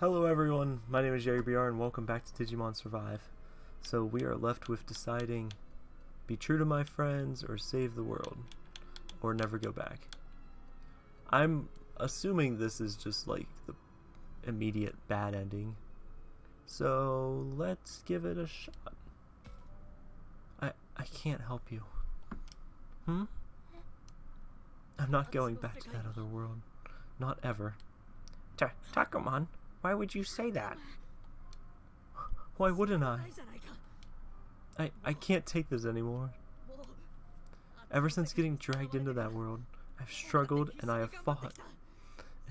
Hello everyone, my name is Jerry BR and welcome back to Digimon Survive. So we are left with deciding be true to my friends or save the world or never go back. I'm assuming this is just like the immediate bad ending. So let's give it a shot. I I can't help you. Hmm? I'm not going back to that other world. Not ever. Ta Takuma, why would you say that? Why wouldn't I? I, I can't take this anymore. Ever since getting dragged into that world, I've struggled and I have fought.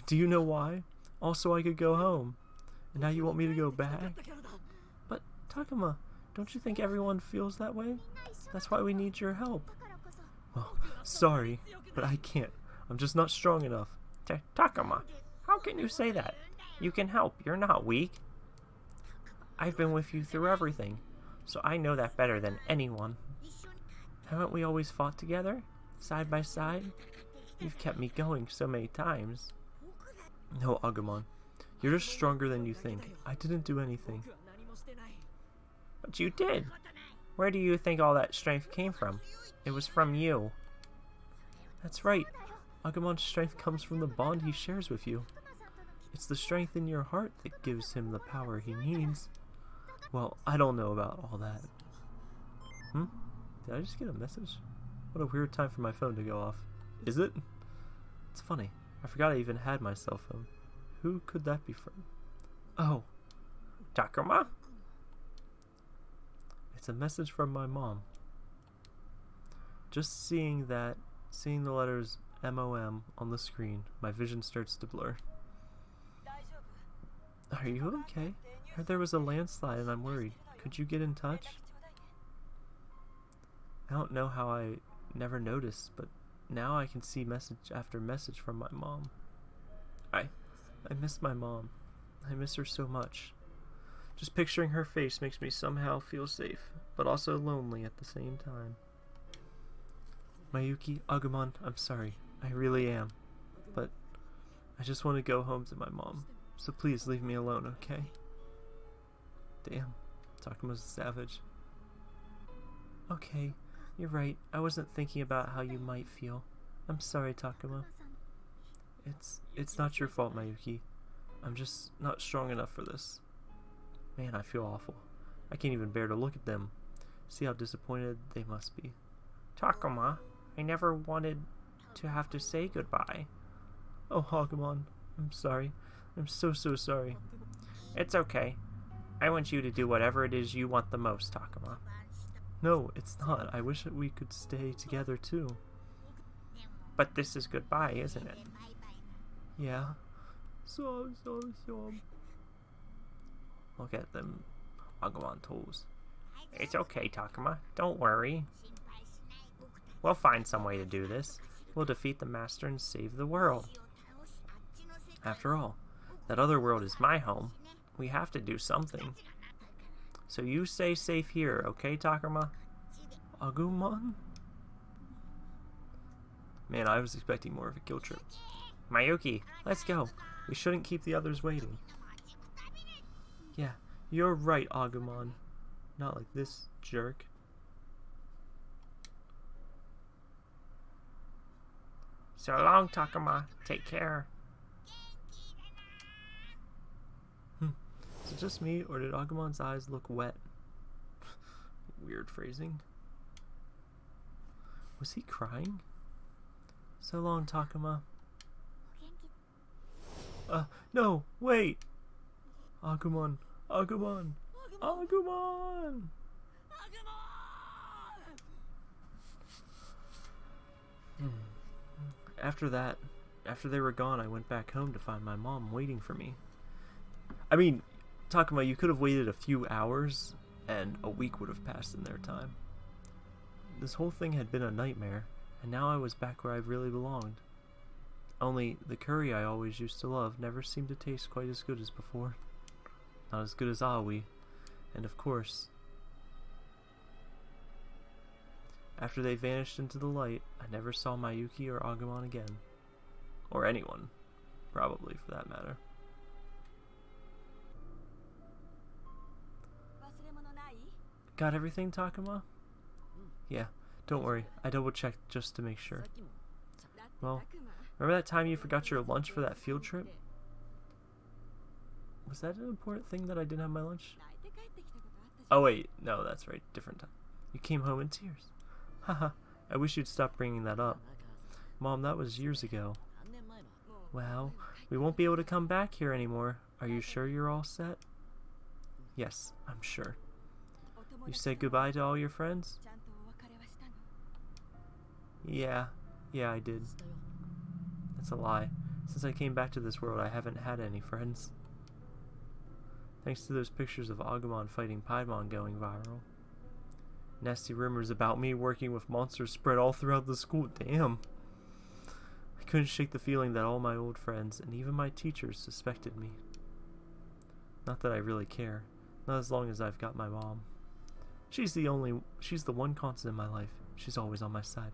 Do you know why? Also, I could go home. And now you want me to go back? But, Takuma, don't you think everyone feels that way? That's why we need your help. Well, sorry, but I can't. I'm just not strong enough. Ta Takuma, how can you say that? You can help. You're not weak. I've been with you through everything, so I know that better than anyone. Haven't we always fought together? Side by side? You've kept me going so many times. No, Agumon. You're just stronger than you think. I didn't do anything. But you did. Where do you think all that strength came from? It was from you. That's right. Agumon's strength comes from the bond he shares with you. It's the strength in your heart that gives him the power he needs. Well, I don't know about all that. Hmm? Did I just get a message? What a weird time for my phone to go off. Is it? It's funny. I forgot I even had my cell phone. Who could that be from? Oh. Takuma? It's a message from my mom. Just seeing that, seeing the letters MOM on the screen, my vision starts to blur. Are you okay? I heard there was a landslide and I'm worried. Could you get in touch? I don't know how I never noticed, but now I can see message after message from my mom. I I miss my mom. I miss her so much. Just picturing her face makes me somehow feel safe, but also lonely at the same time. Mayuki, Agumon, I'm sorry. I really am. But I just want to go home to my mom. So please leave me alone, okay? Damn, Takuma's a savage. Okay, you're right. I wasn't thinking about how you might feel. I'm sorry, Takuma. It's it's not your fault, Mayuki. I'm just not strong enough for this. Man, I feel awful. I can't even bear to look at them. See how disappointed they must be. Takuma, I never wanted to have to say goodbye. Oh, Agumon, I'm sorry. I'm so, so sorry. It's okay. I want you to do whatever it is you want the most, Takuma. No, it's not. I wish that we could stay together too. But this is goodbye, isn't it? Yeah. So, so, so. Look at them Agumon tools. It's okay, Takuma. Don't worry. We'll find some way to do this. We'll defeat the Master and save the world. After all, that other world is my home. We have to do something. So you stay safe here, okay, Takuma? Agumon? Man, I was expecting more of a guilt trip. Mayuki, let's go. We shouldn't keep the others waiting. Yeah, you're right, Agumon. Not like this jerk. So long, Takuma. Take care. Hmm. Is it just me, or did Agumon's eyes look wet? Weird phrasing. Was he crying? So long, Takuma. Uh, no, wait! Agumon, Agumon, Agumon! Hmm. After that, after they were gone, I went back home to find my mom waiting for me. I mean, Takuma, you could have waited a few hours, and a week would have passed in their time. This whole thing had been a nightmare, and now I was back where I really belonged. Only, the curry I always used to love never seemed to taste quite as good as before. Not as good as Aoi, and of course... After they vanished into the light, I never saw Mayuki or Agumon again. Or anyone, probably, for that matter. Got everything, Takuma? Yeah, don't worry. I double checked just to make sure. Well, remember that time you forgot your lunch for that field trip? Was that an important thing that I didn't have my lunch? Oh wait, no, that's right, different time. You came home in tears. Haha, I wish you'd stop bringing that up. Mom, that was years ago. Well, we won't be able to come back here anymore. Are you sure you're all set? Yes, I'm sure. You said goodbye to all your friends? Yeah, yeah, I did. That's a lie. Since I came back to this world, I haven't had any friends. Thanks to those pictures of Agumon fighting Piedmon going viral. Nasty rumors about me working with monsters spread all throughout the school. Damn. I couldn't shake the feeling that all my old friends and even my teachers suspected me. Not that I really care. Not as long as I've got my mom. She's the only, she's the one constant in my life. She's always on my side.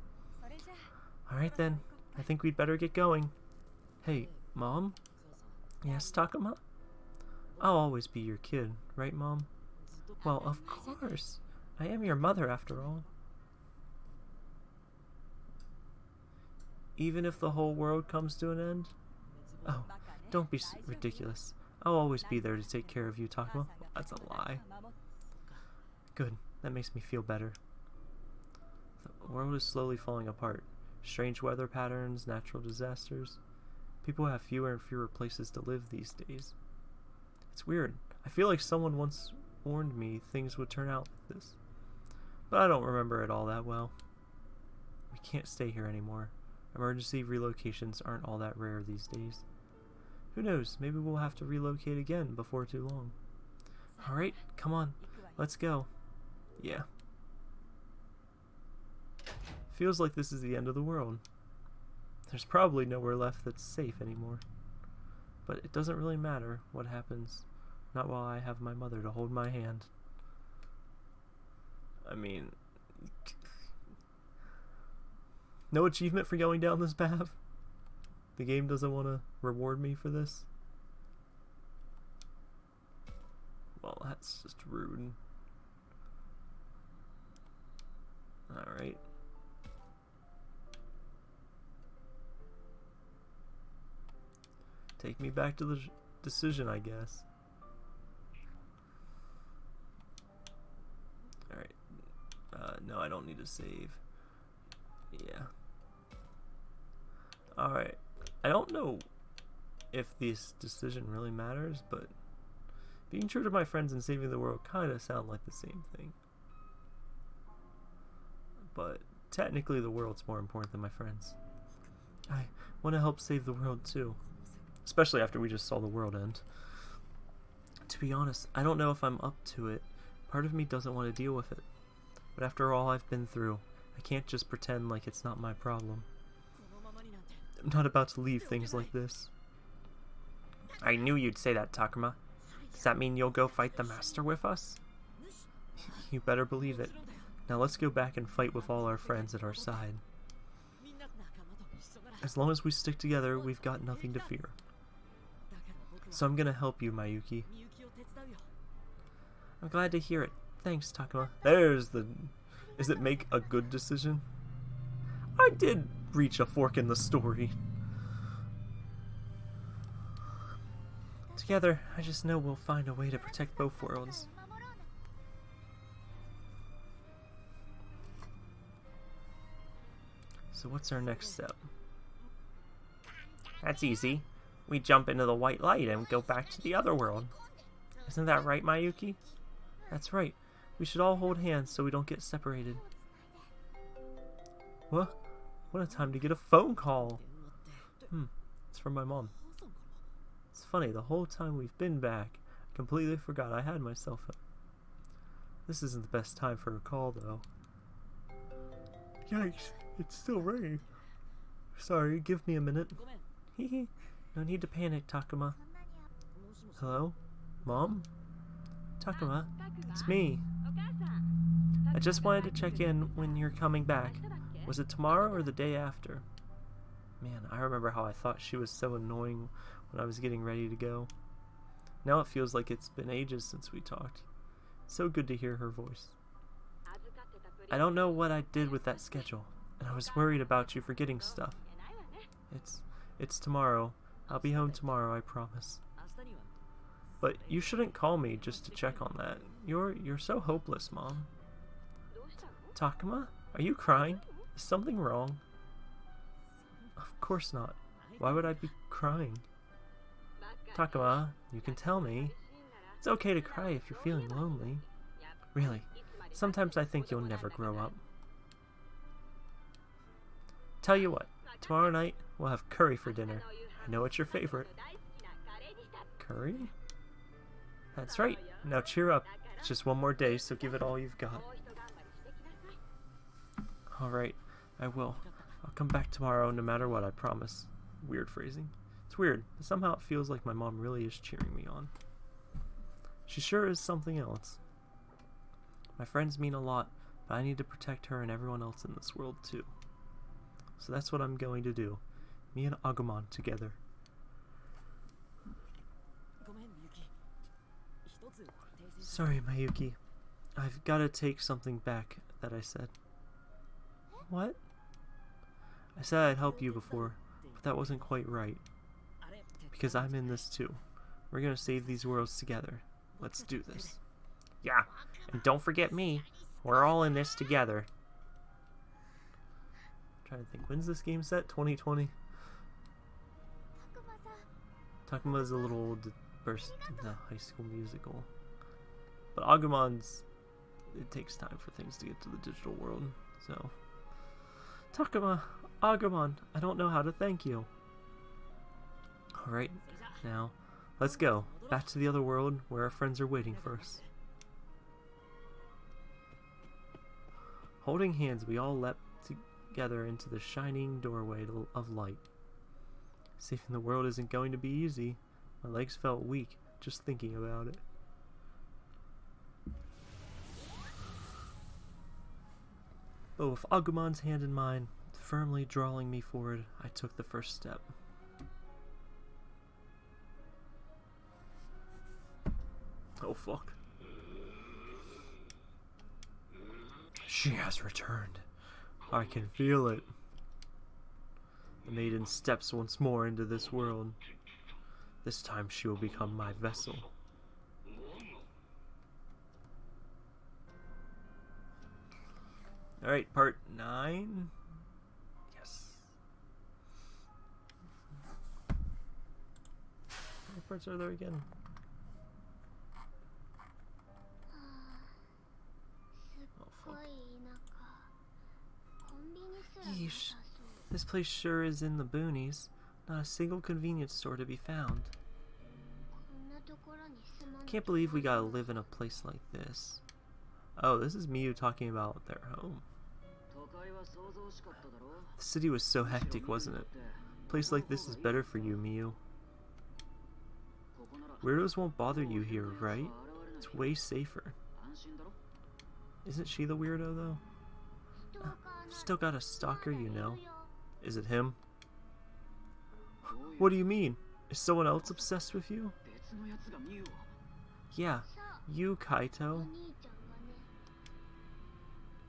Alright then, I think we'd better get going. Hey, Mom? Yes, Takuma? I'll always be your kid, right, Mom? Well, of course. I am your mother, after all. Even if the whole world comes to an end? Oh, don't be ridiculous. I'll always be there to take care of you, Takuma. That's a lie. Good. That makes me feel better. The world is slowly falling apart. Strange weather patterns, natural disasters. People have fewer and fewer places to live these days. It's weird. I feel like someone once warned me things would turn out like this. But I don't remember it all that well. We can't stay here anymore. Emergency relocations aren't all that rare these days. Who knows, maybe we'll have to relocate again before too long. Alright, come on, let's go. Yeah. Feels like this is the end of the world. There's probably nowhere left that's safe anymore. But it doesn't really matter what happens. Not while I have my mother to hold my hand. I mean... No achievement for going down this path? The game doesn't want to reward me for this? Well, that's just rude. Alright. Take me back to the decision, I guess. Alright. Uh, no, I don't need to save. Yeah. Alright. I don't know if this decision really matters, but being true to my friends and saving the world kind of sound like the same thing. But technically the world's more important than my friends. I want to help save the world too. Especially after we just saw the world end. To be honest, I don't know if I'm up to it. Part of me doesn't want to deal with it. But after all I've been through, I can't just pretend like it's not my problem. I'm not about to leave things like this. I knew you'd say that, Takuma. Does that mean you'll go fight the Master with us? You better believe it. Now let's go back and fight with all our friends at our side. As long as we stick together, we've got nothing to fear. So I'm gonna help you, Mayuki. I'm glad to hear it. Thanks, Takuma. There's the... Is it make a good decision? I did reach a fork in the story. Together, I just know we'll find a way to protect both worlds. So what's our next step? That's easy. We jump into the white light and go back to the other world. Isn't that right, Mayuki? That's right. We should all hold hands so we don't get separated. What? What a time to get a phone call! Hmm, it's from my mom. It's funny, the whole time we've been back, I completely forgot I had my cell phone. This isn't the best time for a call, though. Yikes, it's still ringing. Sorry, give me a minute. Hehe, no need to panic, Takuma. Hello? Mom? Takuma, it's me. I just wanted to check in when you're coming back. Was it tomorrow or the day after? Man, I remember how I thought she was so annoying when I was getting ready to go. Now it feels like it's been ages since we talked. So good to hear her voice. I don't know what I did with that schedule, and I was worried about you forgetting stuff. It's it's tomorrow. I'll be home tomorrow, I promise. But you shouldn't call me just to check on that. You're you're so hopeless, Mom. Takuma, are you crying? Is something wrong? Of course not. Why would I be crying? Takuma, you can tell me. It's okay to cry if you're feeling lonely. Really, sometimes I think you'll never grow up. Tell you what, tomorrow night we'll have curry for dinner. I know it's your favorite. Curry? That's right. Now cheer up. It's just one more day, so give it all you've got. Alright, I will. I'll come back tomorrow no matter what, I promise. Weird phrasing. It's weird, but somehow it feels like my mom really is cheering me on. She sure is something else. My friends mean a lot, but I need to protect her and everyone else in this world too. So that's what I'm going to do. Me and Agumon together. Sorry, Mayuki. I've got to take something back that I said. What? I said I'd help you before, but that wasn't quite right. Because I'm in this too. We're gonna save these worlds together. Let's do this. Yeah, and don't forget me. We're all in this together. Trying to think, when's this game set? 2020? Takuma's a little old to burst in the high school musical. But Agumon's, it takes time for things to get to the digital world, so. Takuma, Agumon, I don't know how to thank you. Alright, now, let's go. Back to the other world where our friends are waiting for us. Holding hands, we all leapt together into the shining doorway of light. Saving the world isn't going to be easy. My legs felt weak just thinking about it. But with Agumon's hand in mine, firmly drawing me forward, I took the first step. Oh fuck. She has returned. I can feel it. The maiden steps once more into this world. This time she will become my vessel. Alright, part 9. Yes. What parts are there again? Uh, oh, Yeesh. This place sure is in the boonies. Not a single convenience store to be found. Can't believe we gotta live in a place like this. Oh, this is Miyu talking about their home. The city was so hectic, wasn't it? A place like this is better for you, Miyu. Weirdos won't bother you here, right? It's way safer. Isn't she the weirdo, though? Still got a stalker, you know. Is it him? What do you mean? Is someone else obsessed with you? Yeah, you, Kaito.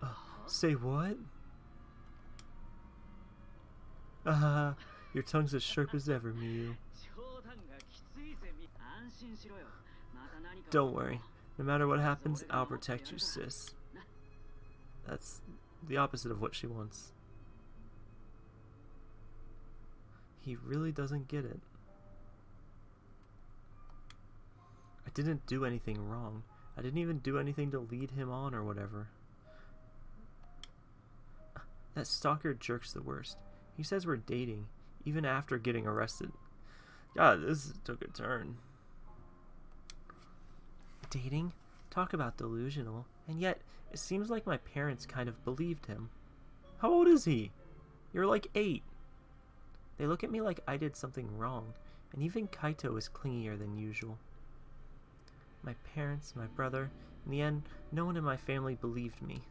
Uh, say what? Uh, your tongue's as sharp as ever, Miyu. Don't worry. No matter what happens, I'll protect you, sis. That's the opposite of what she wants. He really doesn't get it. I didn't do anything wrong. I didn't even do anything to lead him on or whatever. That stalker jerk's the worst. He says we're dating, even after getting arrested. God, this took a turn. Dating? Talk about delusional. And yet, it seems like my parents kind of believed him. How old is he? You're like eight. They look at me like I did something wrong, and even Kaito is clingier than usual. My parents, my brother, in the end, no one in my family believed me.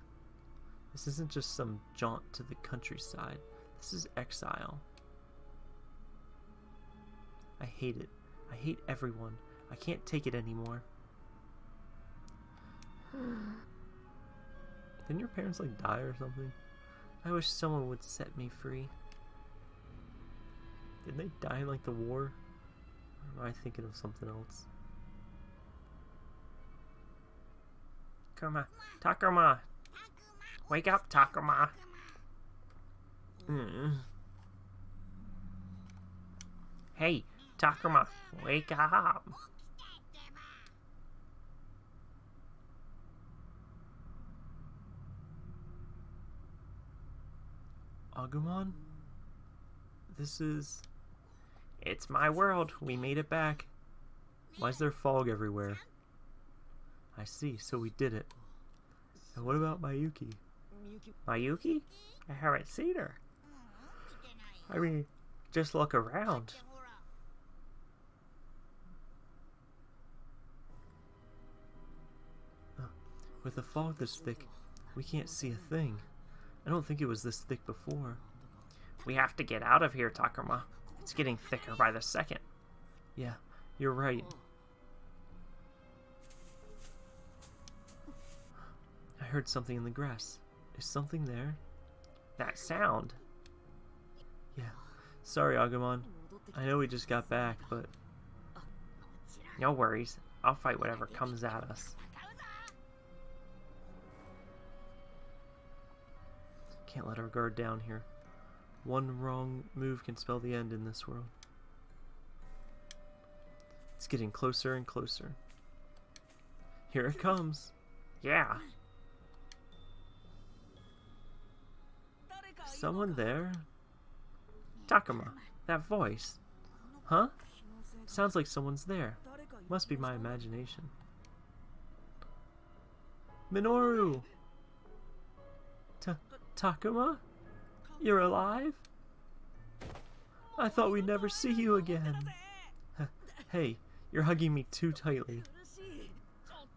This isn't just some jaunt to the countryside. This is exile. I hate it. I hate everyone. I can't take it anymore. Didn't your parents like die or something? I wish someone would set me free. Didn't they die in like the war? Or am I thinking of something else? Takuma, Takuma, wake up, Takuma. Mm. Hey, Takuma, wake up. Agumon? This is... It's my world. We made it back. Why is there fog everywhere? I see, so we did it. And what about Mayuki? Mayuki? I haven't seen her. I mean, just look around. With the fog this thick, we can't see a thing. I don't think it was this thick before. We have to get out of here, Takuma. It's getting thicker by the second. Yeah, you're right. I heard something in the grass. Is something there? That sound. Yeah. Sorry, Agumon. I know we just got back, but No worries. I'll fight whatever comes at us. Can't let our guard down here. One wrong move can spell the end in this world. It's getting closer and closer. Here it comes. Yeah. Someone there? Takuma, that voice. Huh? Sounds like someone's there. Must be my imagination. Minoru! Ta Takuma? You're alive? I thought we'd never see you again. hey, you're hugging me too tightly.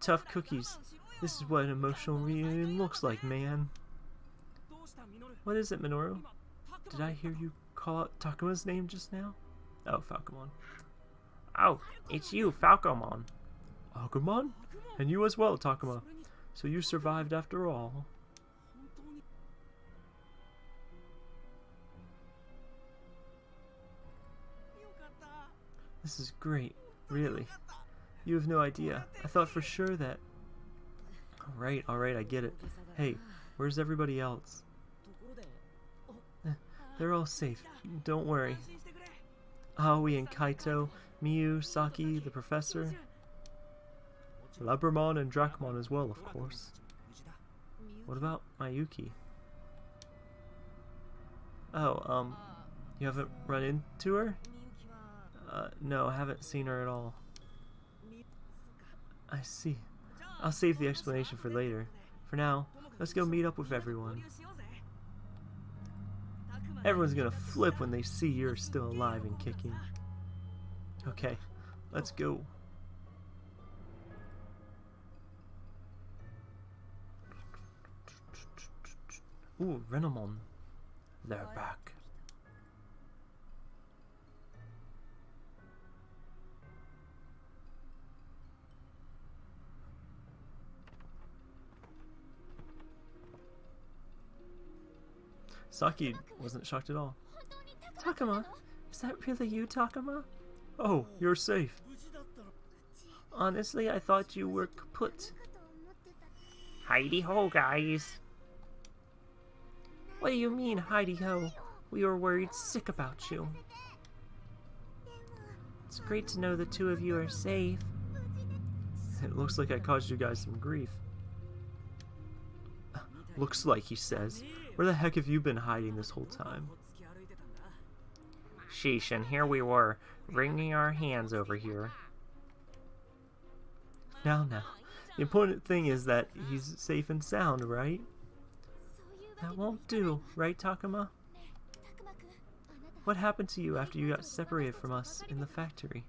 Tough cookies. This is what an emotional reunion looks like, man. What is it, Minoru? Did I hear you call out Takuma's name just now? Oh, Falcomon. Oh, it's you, Falcomon. Agumon? And you as well, Takuma. So you survived after all. This is great, really. You have no idea. I thought for sure that... Alright, alright, I get it. Hey, where's everybody else? Eh, they're all safe. Don't worry. Aoi and Kaito, Miyu, Saki, the professor. Labramon and Dracmon as well, of course. What about Mayuki? Oh, um, you haven't run into her? Uh, no, I haven't seen her at all. I see. I'll save the explanation for later. For now, let's go meet up with everyone. Everyone's gonna flip when they see you're still alive and kicking. Okay, let's go. Ooh, Renamon. They're back. Saki wasn't shocked at all. Takuma, is that really you, Takuma? Oh, you're safe. Honestly, I thought you were kaput. Heidi ho, guys. What do you mean, Heidi ho? We were worried sick about you. It's great to know the two of you are safe. It looks like I caused you guys some grief. Looks like, he says. Where the heck have you been hiding this whole time? Sheesh, and here we were, wringing our hands over here. Now, now. The important thing is that he's safe and sound, right? That won't do, right, Takuma? What happened to you after you got separated from us in the factory?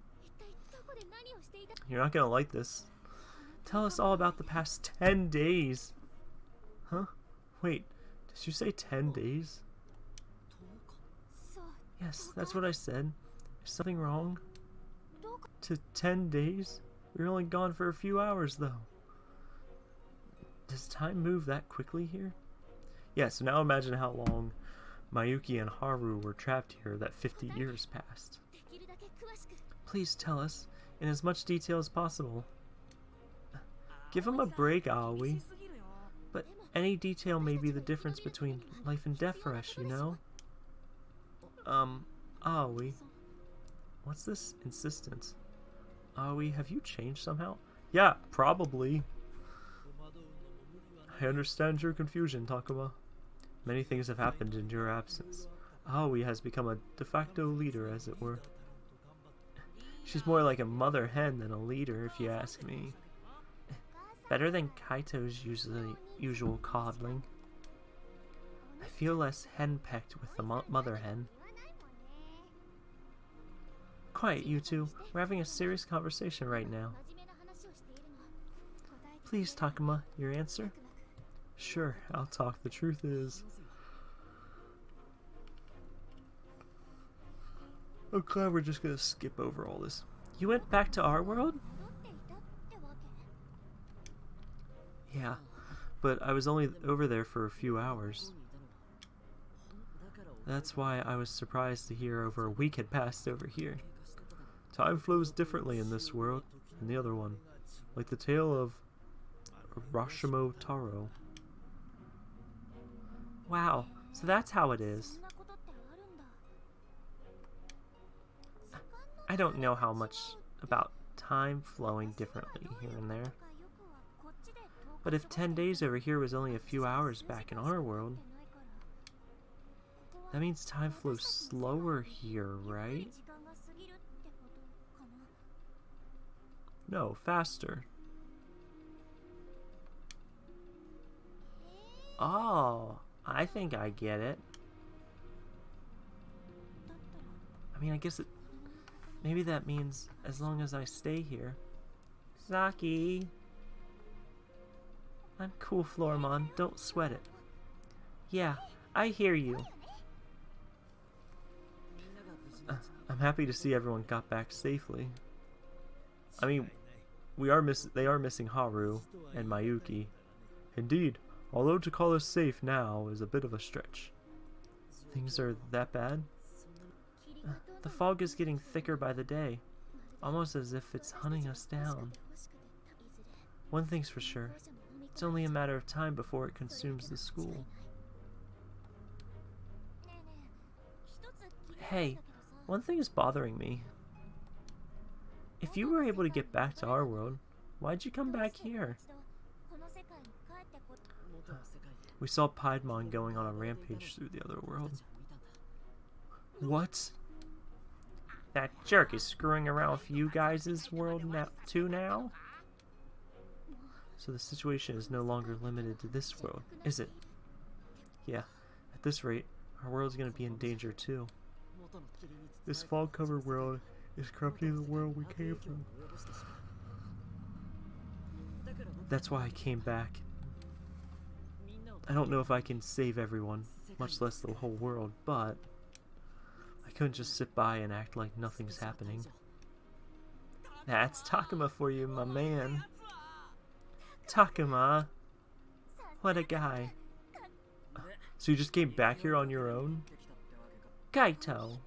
You're not gonna like this. Tell us all about the past 10 days. Huh? Wait, did you say 10 days? Yes, that's what I said. Is something wrong? To 10 days? We were only gone for a few hours, though. Does time move that quickly here? Yeah, so now imagine how long Mayuki and Haru were trapped here that 50 years passed. Please tell us, in as much detail as possible. Give him a break, Aoi. Any detail may be the difference between life and death for us, you know? Um, ah, Aoi. What's this insistence? Ah, Aoi, have you changed somehow? Yeah, probably. I understand your confusion, Takuma. Many things have happened in your absence. Ah, Aoi has become a de facto leader, as it were. She's more like a mother hen than a leader, if you ask me. Better than Kaito's usual coddling. I feel less henpecked with the mo mother hen. Quiet, you two. We're having a serious conversation right now. Please, Takuma, your answer? Sure, I'll talk. The truth is... Oh, glad we're just gonna skip over all this. You went back to our world? Yeah, but I was only over there for a few hours. That's why I was surprised to hear over a week had passed over here. Time flows differently in this world than the other one, like the tale of Urashima Taro. Wow, so that's how it is. I don't know how much about time flowing differently here and there. But if 10 days over here was only a few hours back in our world, that means time flows slower here, right? No, faster. Oh, I think I get it. I mean, I guess it... Maybe that means as long as I stay here. Saki! I'm cool, Floramon. Don't sweat it. Yeah, I hear you. Uh, I'm happy to see everyone got back safely. I mean, we are miss they are missing Haru and Mayuki. Indeed, although to call us safe now is a bit of a stretch. Things are that bad? Uh, the fog is getting thicker by the day, almost as if it's hunting us down. One thing's for sure, it's only a matter of time before it consumes the school. Hey, one thing is bothering me. If you were able to get back to our world, why'd you come back here? We saw Piedmon going on a rampage through the other world. What? That jerk is screwing around with you guys' world now too now? So the situation is no longer limited to this world, is it? Yeah, at this rate, our world is going to be in danger too. This fog-covered world is corrupting the world we came from. That's why I came back. I don't know if I can save everyone, much less the whole world, but I couldn't just sit by and act like nothing's happening. That's Takuma for you, my man. Takuma. What a guy. So you just came back here on your own? Kaito.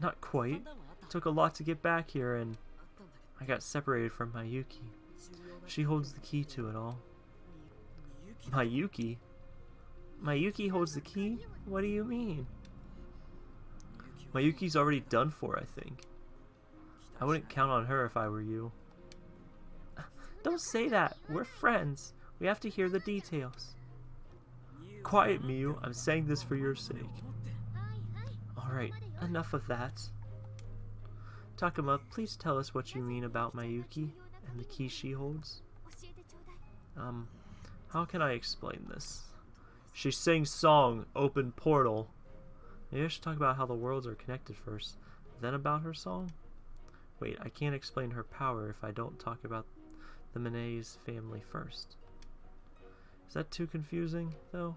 Not quite. It took a lot to get back here and I got separated from Mayuki. She holds the key to it all. Mayuki? Mayuki holds the key? What do you mean? Mayuki's already done for, I think. I wouldn't count on her if I were you. Don't say that. We're friends. We have to hear the details. Quiet, Miyu. I'm saying this for your sake. Alright, enough of that. Takuma, please tell us what you mean about Mayuki and the key she holds. Um, how can I explain this? She sings song, open portal. Maybe I should talk about how the worlds are connected first, then about her song? Wait, I can't explain her power if I don't talk about the Minae's family first. Is that too confusing, though?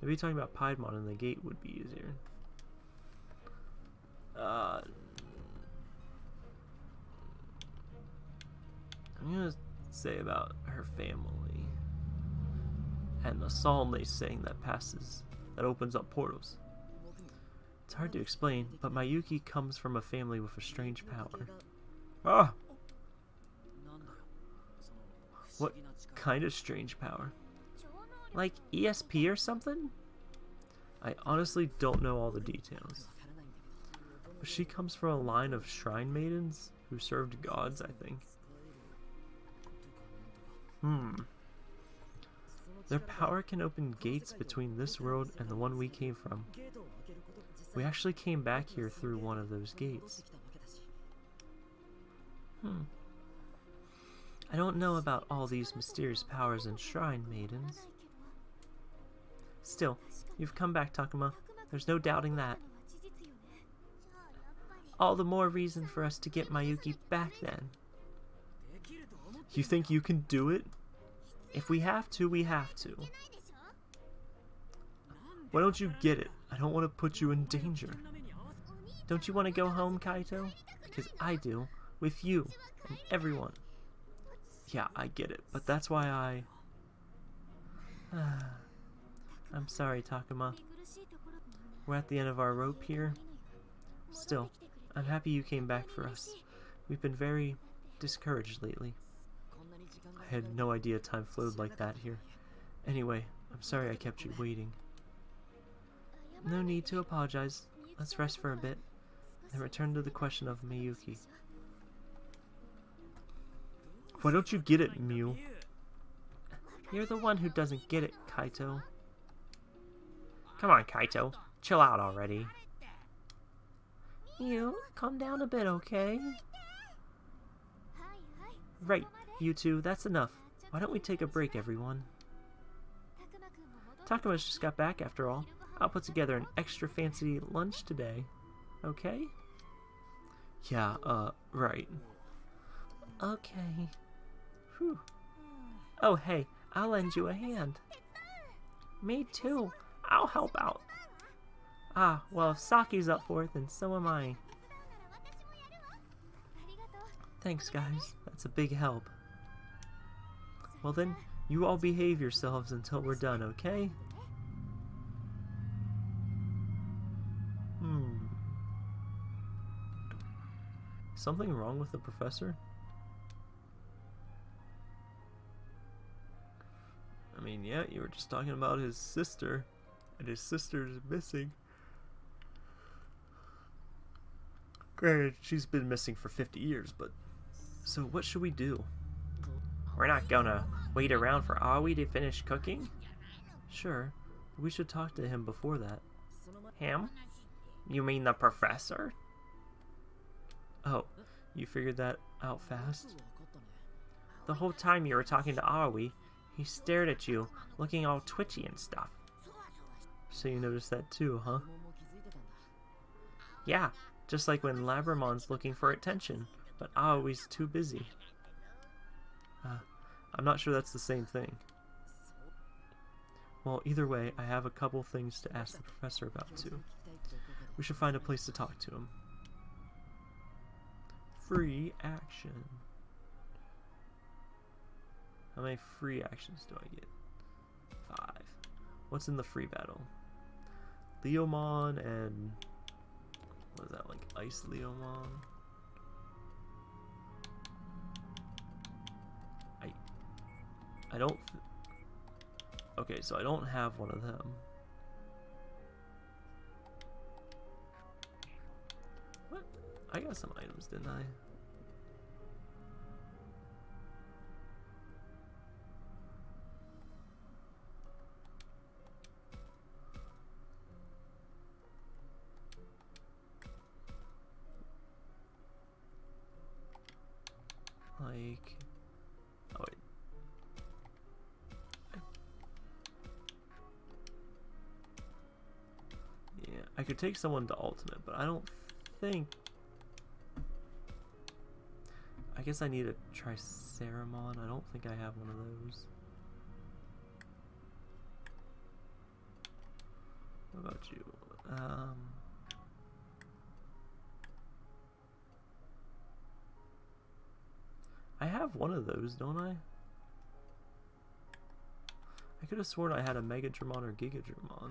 Maybe talking about Piedmon and the gate would be easier. Uh, I'm gonna say about her family. and the psalm they sing that passes, that opens up portals. It's hard to explain, but Mayuki comes from a family with a strange power. Ah! What kind of strange power? Like ESP or something? I honestly don't know all the details. But she comes from a line of shrine maidens who served gods, I think. Hmm. Their power can open gates between this world and the one we came from. We actually came back here through one of those gates. Hmm. I don't know about all these mysterious powers and shrine maidens. Still, you've come back, Takuma. There's no doubting that. All the more reason for us to get Mayuki back then. You think you can do it? If we have to, we have to. Why don't you get it? I don't want to put you in danger. Don't you want to go home, Kaito? Because I do, with you and everyone. Yeah, I get it, but that's why I... I'm sorry, Takuma. We're at the end of our rope here. Still, I'm happy you came back for us. We've been very discouraged lately. I had no idea time flowed like that here. Anyway, I'm sorry I kept you waiting. No need to apologize. Let's rest for a bit, then return to the question of Miyuki. Why don't you get it, Miyu? You're the one who doesn't get it, Kaito. Come on, Kaito. Chill out already. You, calm down a bit, okay? Right, you two, that's enough. Why don't we take a break, everyone? Takuma's just got back, after all. I'll put together an extra fancy lunch today. Okay? Yeah, uh, right. Okay. Whew. Oh, hey, I'll lend you a hand. Me too. I'll help out. Ah, well, if Saki's up for it, then so am I. Thanks, guys. That's a big help. Well then, you all behave yourselves until we're done, okay? Hmm. Something wrong with the professor? Mean, yeah, you were just talking about his sister, and his sister's missing. Granted, she's been missing for 50 years, but... So what should we do? We're not gonna wait around for Aoi to finish cooking? Sure, we should talk to him before that. Him? You mean the professor? Oh, you figured that out fast? The whole time you were talking to Aoi, he stared at you, looking all twitchy and stuff. So you noticed that too, huh? Yeah, just like when Labramon's looking for attention, but Aoi's too busy. Uh, I'm not sure that's the same thing. Well, either way, I have a couple things to ask the professor about too. We should find a place to talk to him. Free action. How many free actions do I get? Five. What's in the free battle? Leomon and... What is that, like Ice Leomon? I... I don't... Okay, so I don't have one of them. What? I got some items, didn't I? Like oh wait. Yeah I could take someone to ultimate but I don't think I guess I need a Triceramon I don't think I have one of those. What about you? Um I have one of those, don't I? I could have sworn I had a Megadramon or Gigadramon.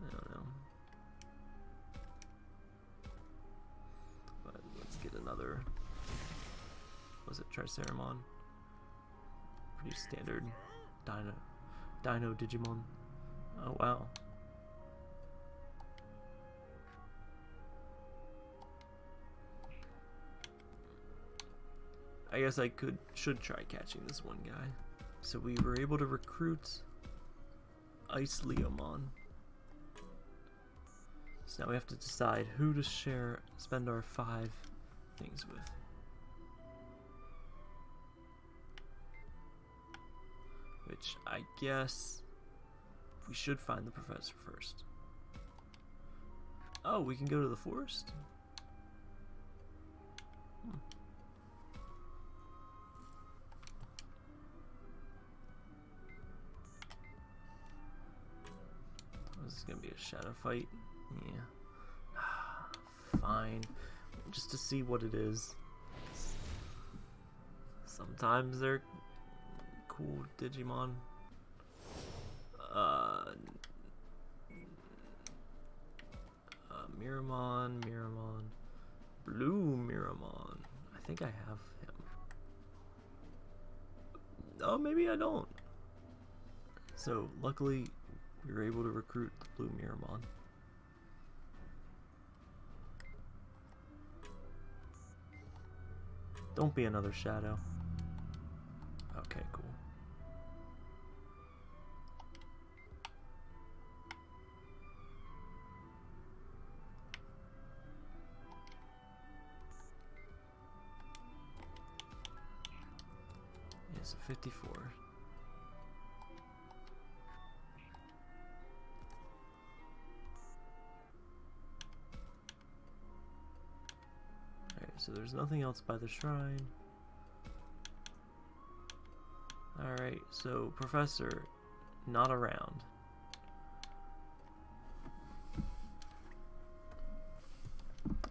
I don't know. But let's get another. Was it Triceramon? Pretty standard Dino, Dino Digimon. Oh wow. I guess I could should try catching this one guy. So we were able to recruit IceLeomon. So now we have to decide who to share spend our five things with. Which I guess we should find the professor first. Oh, we can go to the forest? Hmm. Gonna be a shadow fight. Yeah. Fine. Just to see what it is. Sometimes they're cool Digimon. Uh, uh, Meramon, Meramon, Blue Miramon. I think I have him. Oh, maybe I don't. So, luckily, we were able to recruit the Blue Miramon. Don't be another shadow. Okay, cool. It's a 54. So there's nothing else by the shrine. Alright, so Professor, not around.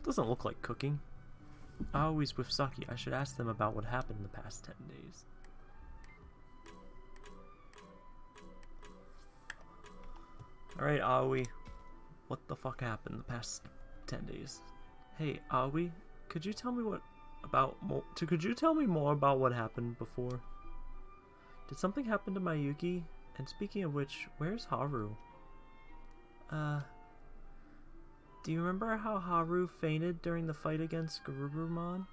Doesn't look like cooking. Always with Saki, I should ask them about what happened in the past 10 days. Alright, Aoi. What the fuck happened the past 10 days? Hey, Aoi, could you tell me what about more could you tell me more about what happened before? Did something happen to Mayuki? And speaking of which, where's Haru? Uh Do you remember how Haru fainted during the fight against Garurumon?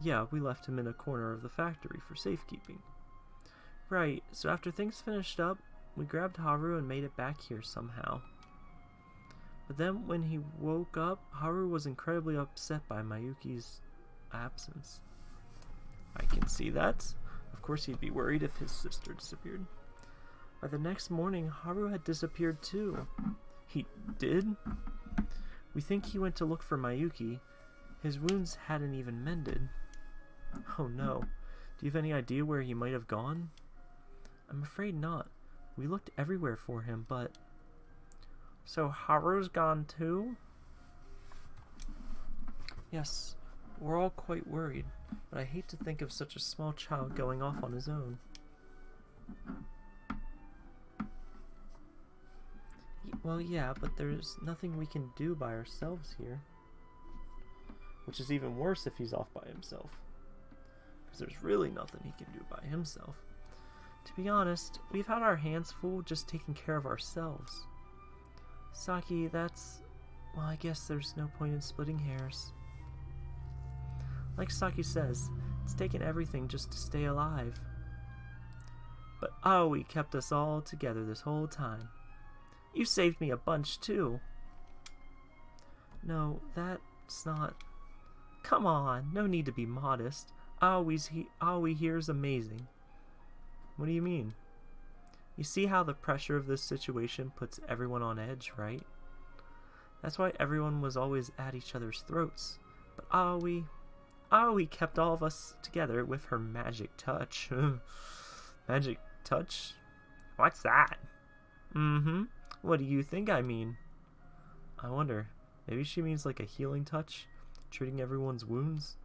Yeah, we left him in a corner of the factory for safekeeping. Right, so after things finished up, we grabbed Haru and made it back here somehow. But then when he woke up, Haru was incredibly upset by Mayuki's absence. I can see that. Of course he'd be worried if his sister disappeared. By the next morning, Haru had disappeared too. He did? We think he went to look for Mayuki. His wounds hadn't even mended. Oh no. Do you have any idea where he might have gone? I'm afraid not. We looked everywhere for him, but... So Haru's gone too? Yes, we're all quite worried, but I hate to think of such a small child going off on his own. Well, yeah, but there's nothing we can do by ourselves here. Which is even worse if he's off by himself. Because there's really nothing he can do by himself. To be honest, we've had our hands full just taking care of ourselves. Saki, that's... Well, I guess there's no point in splitting hairs. Like Saki says, it's taken everything just to stay alive. But oh, Aoi kept us all together this whole time. You saved me a bunch, too. No, that's not... Come on, no need to be modest. Aoi's he Aoi here's amazing. What do you mean? You see how the pressure of this situation puts everyone on edge, right? That's why everyone was always at each other's throats. But Aoi... Aoi kept all of us together with her magic touch. magic touch? What's that? Mm-hmm. What do you think I mean? I wonder, maybe she means like a healing touch? Treating everyone's wounds?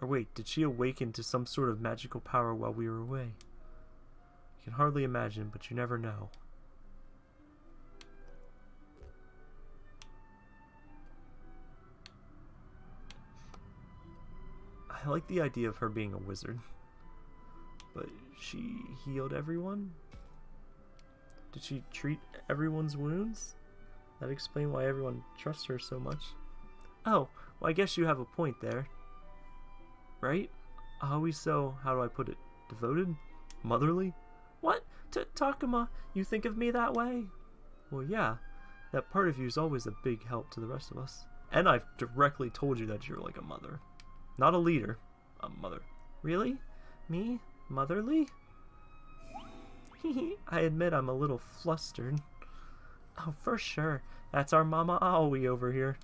Or wait, did she awaken to some sort of magical power while we were away? Can hardly imagine, but you never know. I like the idea of her being a wizard. But she healed everyone? Did she treat everyone's wounds? That explain why everyone trusts her so much. Oh, well I guess you have a point there. Right? Always so, how do I put it, devoted? Motherly? What? T Takuma, you think of me that way? Well, yeah. That part of you is always a big help to the rest of us. And I've directly told you that you're like a mother. Not a leader, a mother. Really? Me? Motherly? I admit I'm a little flustered. Oh, for sure. That's our Mama Aoi over here.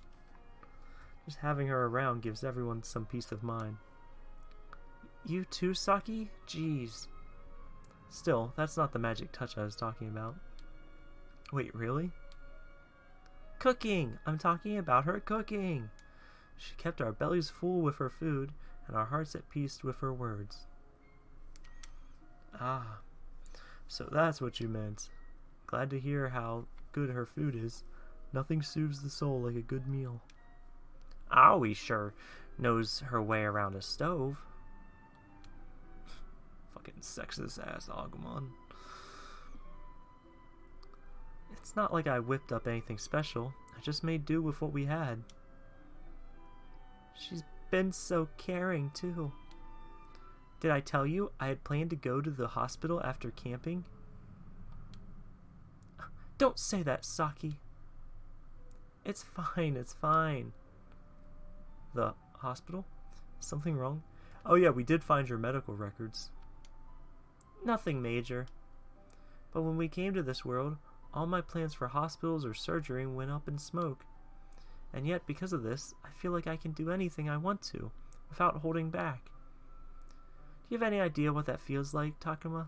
Just having her around gives everyone some peace of mind. You too, Saki? Jeez. Still, that's not the magic touch I was talking about. Wait, really? Cooking! I'm talking about her cooking! She kept our bellies full with her food, and our hearts at peace with her words. Ah, so that's what you meant. Glad to hear how good her food is. Nothing soothes the soul like a good meal. Aoi sure knows her way around a stove. Fucking sexist ass Agumon. It's not like I whipped up anything special. I just made do with what we had. She's been so caring, too. Did I tell you I had planned to go to the hospital after camping? Don't say that, Saki. It's fine, it's fine. The hospital? Something wrong? Oh yeah, we did find your medical records. Nothing major. But when we came to this world, all my plans for hospitals or surgery went up in smoke. And yet, because of this, I feel like I can do anything I want to, without holding back. Do you have any idea what that feels like, Takuma?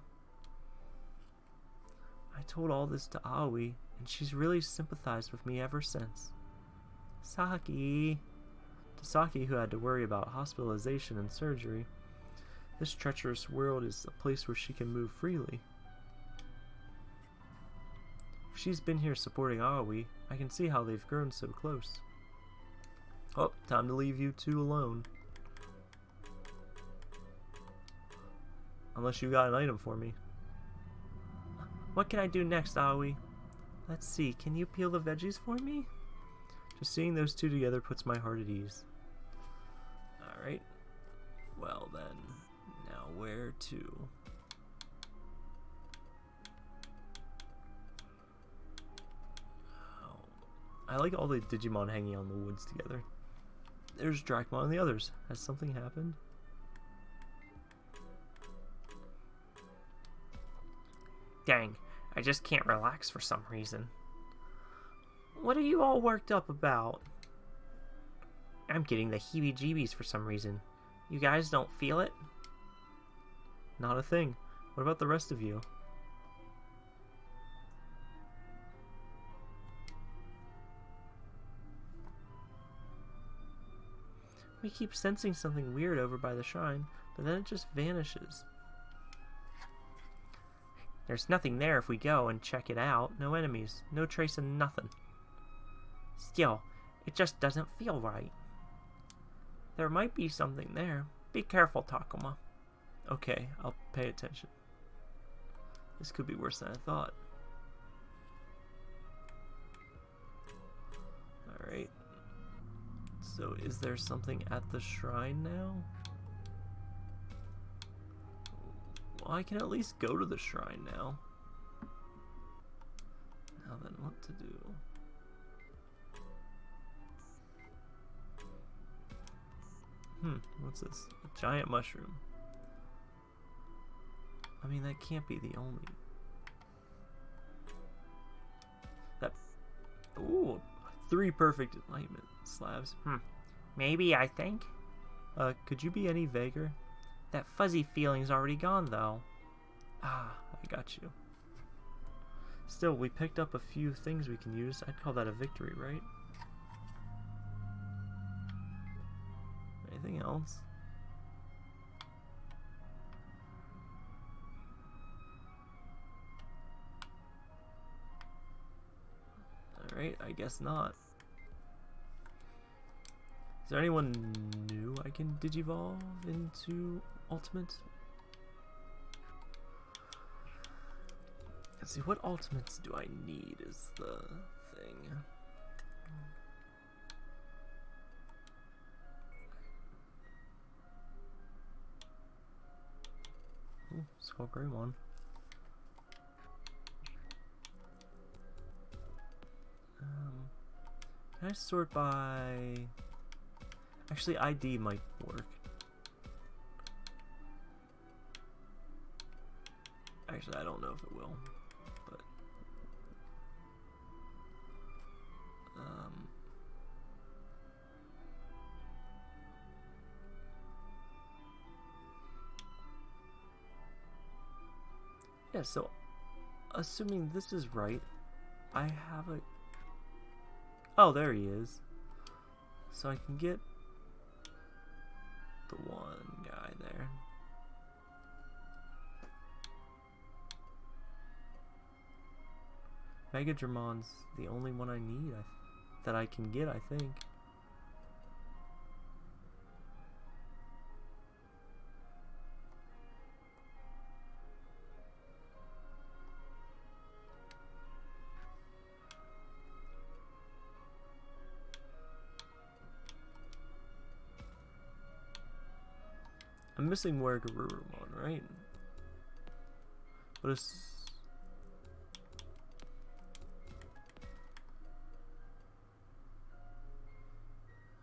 I told all this to Aoi, and she's really sympathized with me ever since. Saki. To Saki, who had to worry about hospitalization and surgery, this treacherous world is a place where she can move freely. If she's been here supporting Aoi, I can see how they've grown so close. Oh, time to leave you two alone. Unless you got an item for me. What can I do next, Aoi? Let's see, can you peel the veggies for me? Just seeing those two together puts my heart at ease. Alright. Well then, where to? Oh, I like all the Digimon hanging on the woods together. There's Dracmon and the others. Has something happened? Dang, I just can't relax for some reason. What are you all worked up about? I'm getting the heebie-jeebies for some reason. You guys don't feel it? Not a thing. What about the rest of you? We keep sensing something weird over by the shrine, but then it just vanishes. There's nothing there if we go and check it out. No enemies, no trace of nothing. Still, it just doesn't feel right. There might be something there. Be careful, Takuma. Okay, I'll pay attention. This could be worse than I thought. Alright. So is there something at the shrine now? Well, I can at least go to the shrine now. Now then, what to do? Hmm, what's this? A giant mushroom. I mean, that can't be the only... That... Ooh, three perfect enlightenment slabs. Hmm. Maybe, I think. Uh, could you be any vaguer? That fuzzy feeling's already gone, though. Ah, I got you. Still, we picked up a few things we can use. I'd call that a victory, right? Anything else? Alright, I guess not. Is there anyone new I can digivolve into Ultimate? Let's see, what ultimates do I need is the thing. Ooh, Skull Um, can I sort by... Actually, ID might work. Actually, I don't know if it will, but... Um... Yeah, so, assuming this is right, I have a... Oh, there he is. So I can get the one guy there. Mega the only one I need I th that I can get, I think. Missing WereGarurumon, right? What is...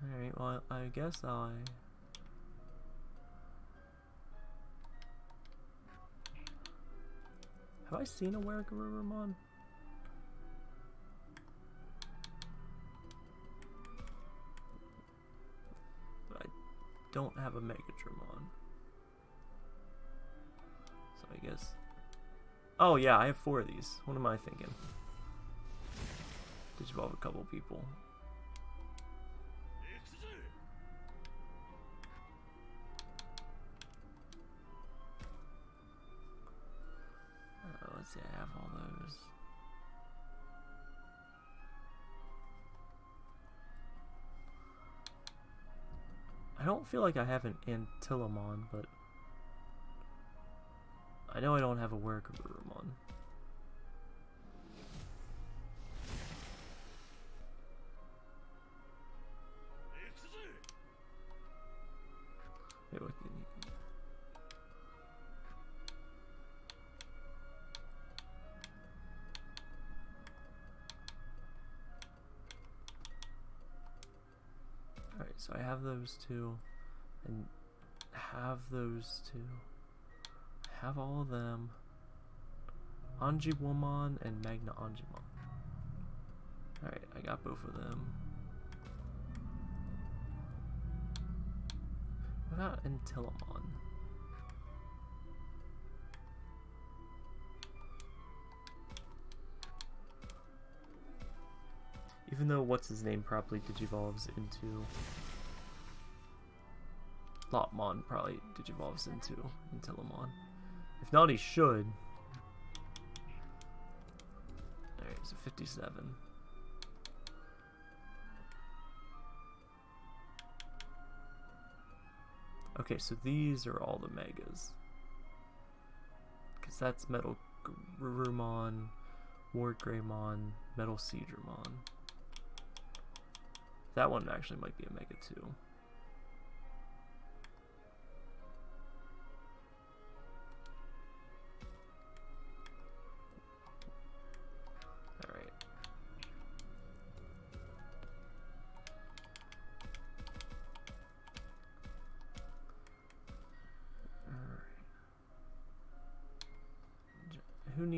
Alright, well, I guess I... Uh, have I seen a WereGarurumon? Don't have a Megadramon. I guess... Oh yeah, I have four of these. What am I thinking? Digivolve a couple people. Uh, let's see, I have all those. I don't feel like I have an Antylamon, but I know I don't have a WereGarurumon. Wait, what did he- Alright, so I have those two, and have those two. Have all of them. Angewomon and MagnaAngemon. Alright, I got both of them. What about Antylamon? Even though what's his name probably digivolves into Lopmon probably digivolves into Antylamon. If not, he should. Alright, so 57. Okay, so these are all the megas. Because that's Metal Garurumon, WarGreymon, Metal Seedramon. That one actually might be a mega too.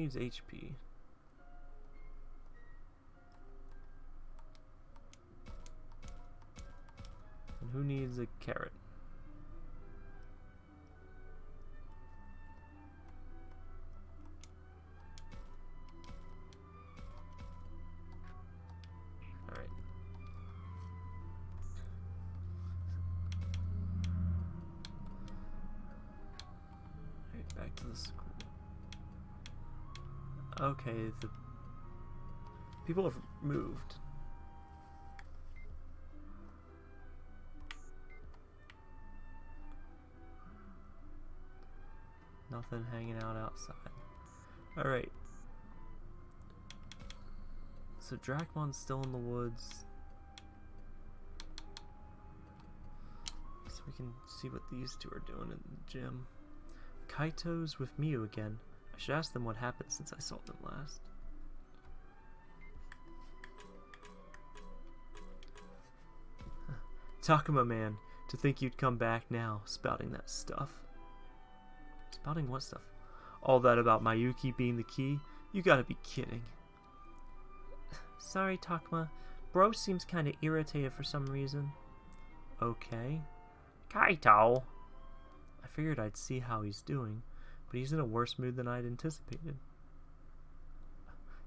Needs HP? And who needs a carrot? Back to the school. Okay, the People have moved. Nothing hanging out outside. Alright. So Dracmon's still in the woods. So we can see what these two are doing in the gym. Kaito's with Miyu again. Should ask them what happened since I saw them last. Takuma man, to think you'd come back now, spouting that stuff. Spouting what stuff? All that about Mayuki being the key? You gotta be kidding. Sorry, Takuma. Bro seems kinda irritated for some reason. Okay. Kaito! I figured I'd see how he's doing, but he's in a worse mood than I'd anticipated.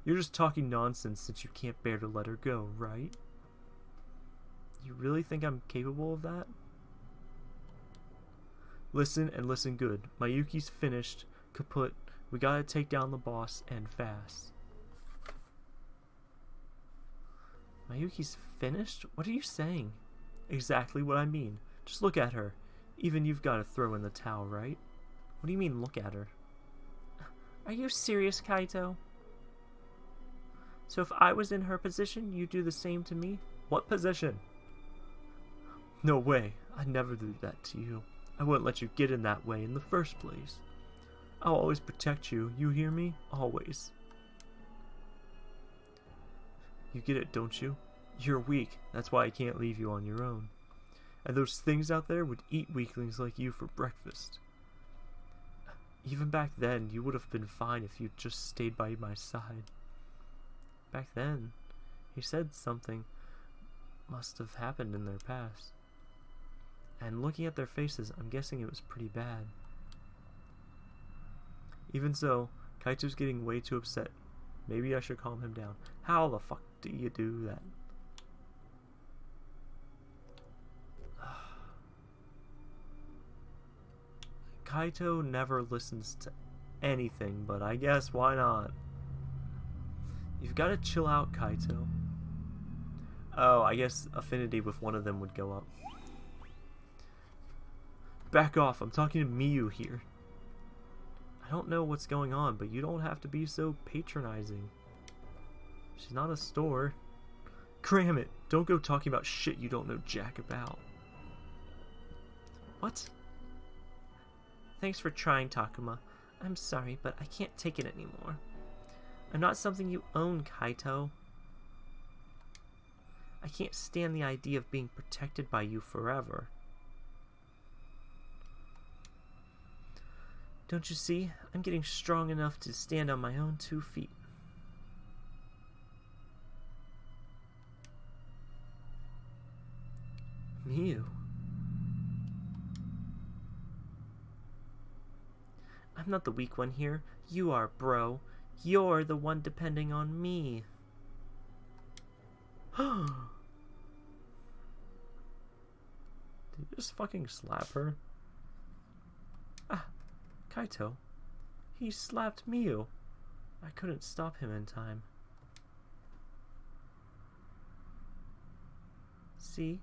You're just talking nonsense since you can't bear to let her go, right? You really think I'm capable of that? Listen and listen good. Mayuki's finished, kaput. We gotta take down the boss and fast. Mayuki's finished? What are you saying? Exactly what I mean. Just look at her. Even you've got to throw in the towel, right? What do you mean, look at her? Are you serious, Kaito? So if I was in her position, you'd do the same to me? What position? No way. I'd never do that to you. I wouldn't let you get in that way in the first place. I'll always protect you, you hear me? Always. You get it, don't you? You're weak, that's why I can't leave you on your own. And those things out there would eat weaklings like you for breakfast. Even back then, you would have been fine if you'd just stayed by my side. Back then, he said something must have happened in their past. And looking at their faces, I'm guessing it was pretty bad. Even so, Kaito's getting way too upset. Maybe I should calm him down. How the fuck do you do that? Kaito never listens to anything, but I guess why not? You've got to chill out, Kaito. Oh, I guess affinity with one of them would go up. Back off, I'm talking to Miyu here. I don't know what's going on, but you don't have to be so patronizing. She's not a store. Cram it! Don't go talking about shit you don't know jack about. What? Thanks for trying, Takuma. I'm sorry, but I can't take it anymore. I'm not something you own, Kaito. I can't stand the idea of being protected by you forever. Don't you see? I'm getting strong enough to stand on my own two feet. Miyu. I'm not the weak one here. You are, bro. You're the one depending on me. Did you just fucking slap her? Ah, Kaito. He slapped Miyu. I couldn't stop him in time. See?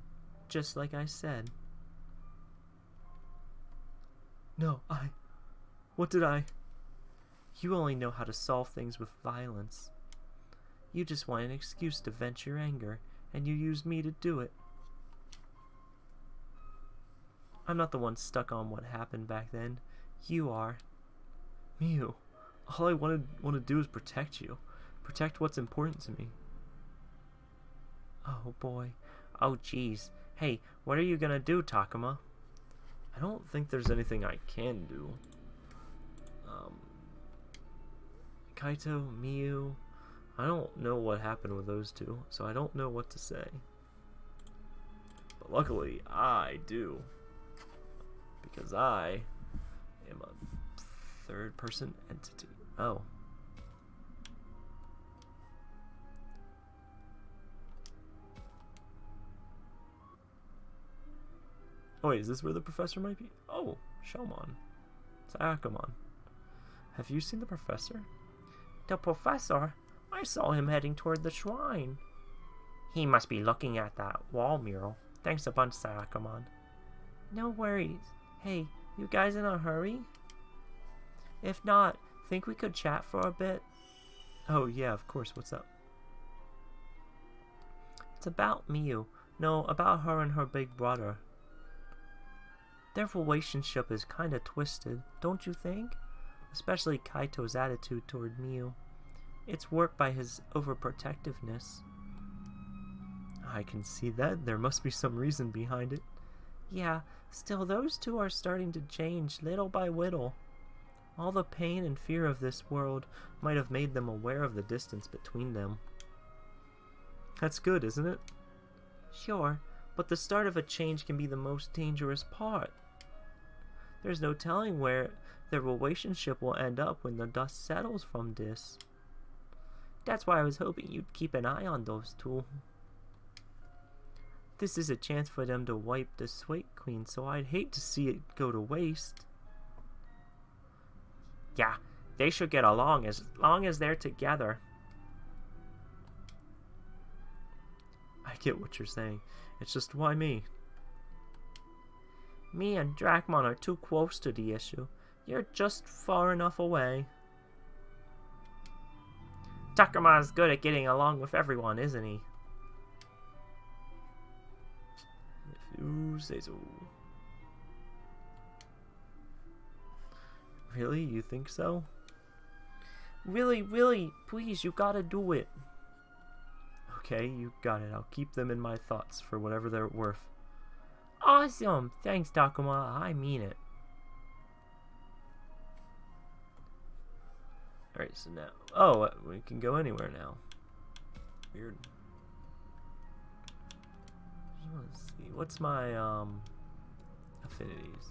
Just like I said. No, I... What did I... You only know how to solve things with violence. You just want an excuse to vent your anger, and you use me to do it. I'm not the one stuck on what happened back then. You are. Miyu, all I wanted want to do is protect you. Protect what's important to me. Oh boy. Oh jeez. Hey, what are you gonna do, Takuma? I don't think there's anything I can do. Kaito, Miyu, I don't know what happened with those two, so I don't know what to say. But luckily, I do. Because I am a third person entity. Oh. Oh wait, is this where the professor might be? Oh, Shelmon. It's Akamon. Have you seen the professor? The professor? I saw him heading toward the shrine. He must be looking at that wall mural. Thanks a bunch, Shakomon. No worries. Hey, you guys in a hurry? If not, think we could chat for a bit? Oh, yeah, of course. What's up? It's about Miyu. No, about her and her big brother. Their relationship is kinda twisted, don't you think? Especially Kaito's attitude toward Miyu. It's warped by his overprotectiveness. I can see that. There must be some reason behind it. Yeah, still those two are starting to change little by little. All the pain and fear of this world might have made them aware of the distance between them. That's good, isn't it? Sure, but the start of a change can be the most dangerous part. There's no telling where their relationship will end up when the dust settles from this. That's why I was hoping you'd keep an eye on those two. This is a chance for them to wipe the Slate Queen, so I'd hate to see it go to waste. Yeah, they should get along as long as they're together. I get what you're saying. It's just why me? Me and Dracmon are too close to the issue. You're just far enough away. Takuma's good at getting along with everyone, isn't he? If you say so. Really? You think so? Really, really, please, you gotta do it. Okay, you got it. I'll keep them in my thoughts for whatever they're worth. Awesome! Thanks, Takuma. I mean it. Alright, so now... Oh, we can go anywhere now. Weird. Let's see. What's my, um... Affinities?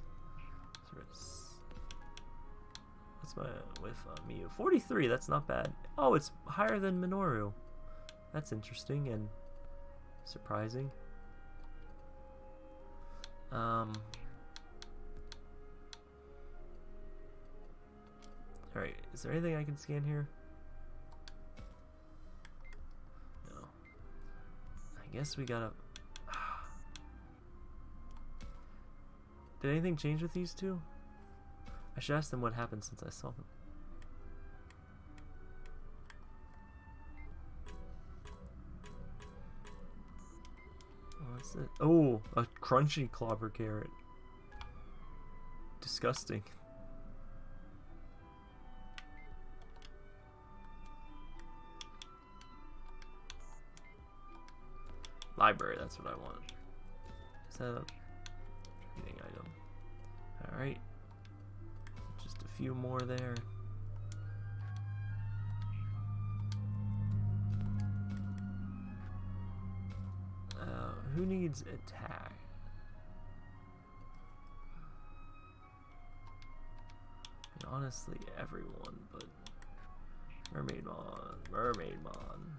What's my... With uh, Miyu? 43, that's not bad. Oh, it's higher than Minoru. That's interesting and surprising. Um... Alright, is there anything I can scan here? No. I guess we gotta... Did anything change with these two? I should ask them what happened since I saw them. Oh, what's it? Oh, a crunchy clobber carrot. Disgusting. Library, that's what I want. Is that a reading item? Alright. Just a few more there. Uh, who needs attack? Honestly, everyone, but Mermaimon, Mermaid Mon.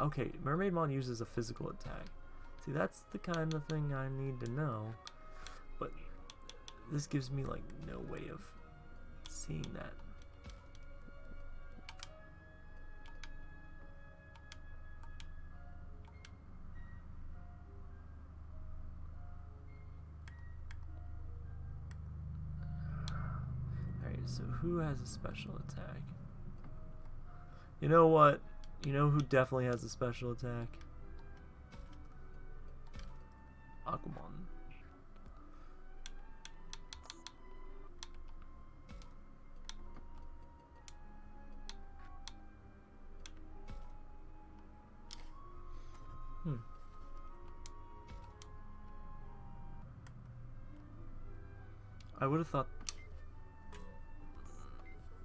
Okay, Mermaimon uses a physical attack. See, that's the kind of thing I need to know. But this gives me, like, no way of seeing that. Alright, so who has a special attack? You know what? You know who definitely has a special attack? Aquamon. Hmm. I would have thought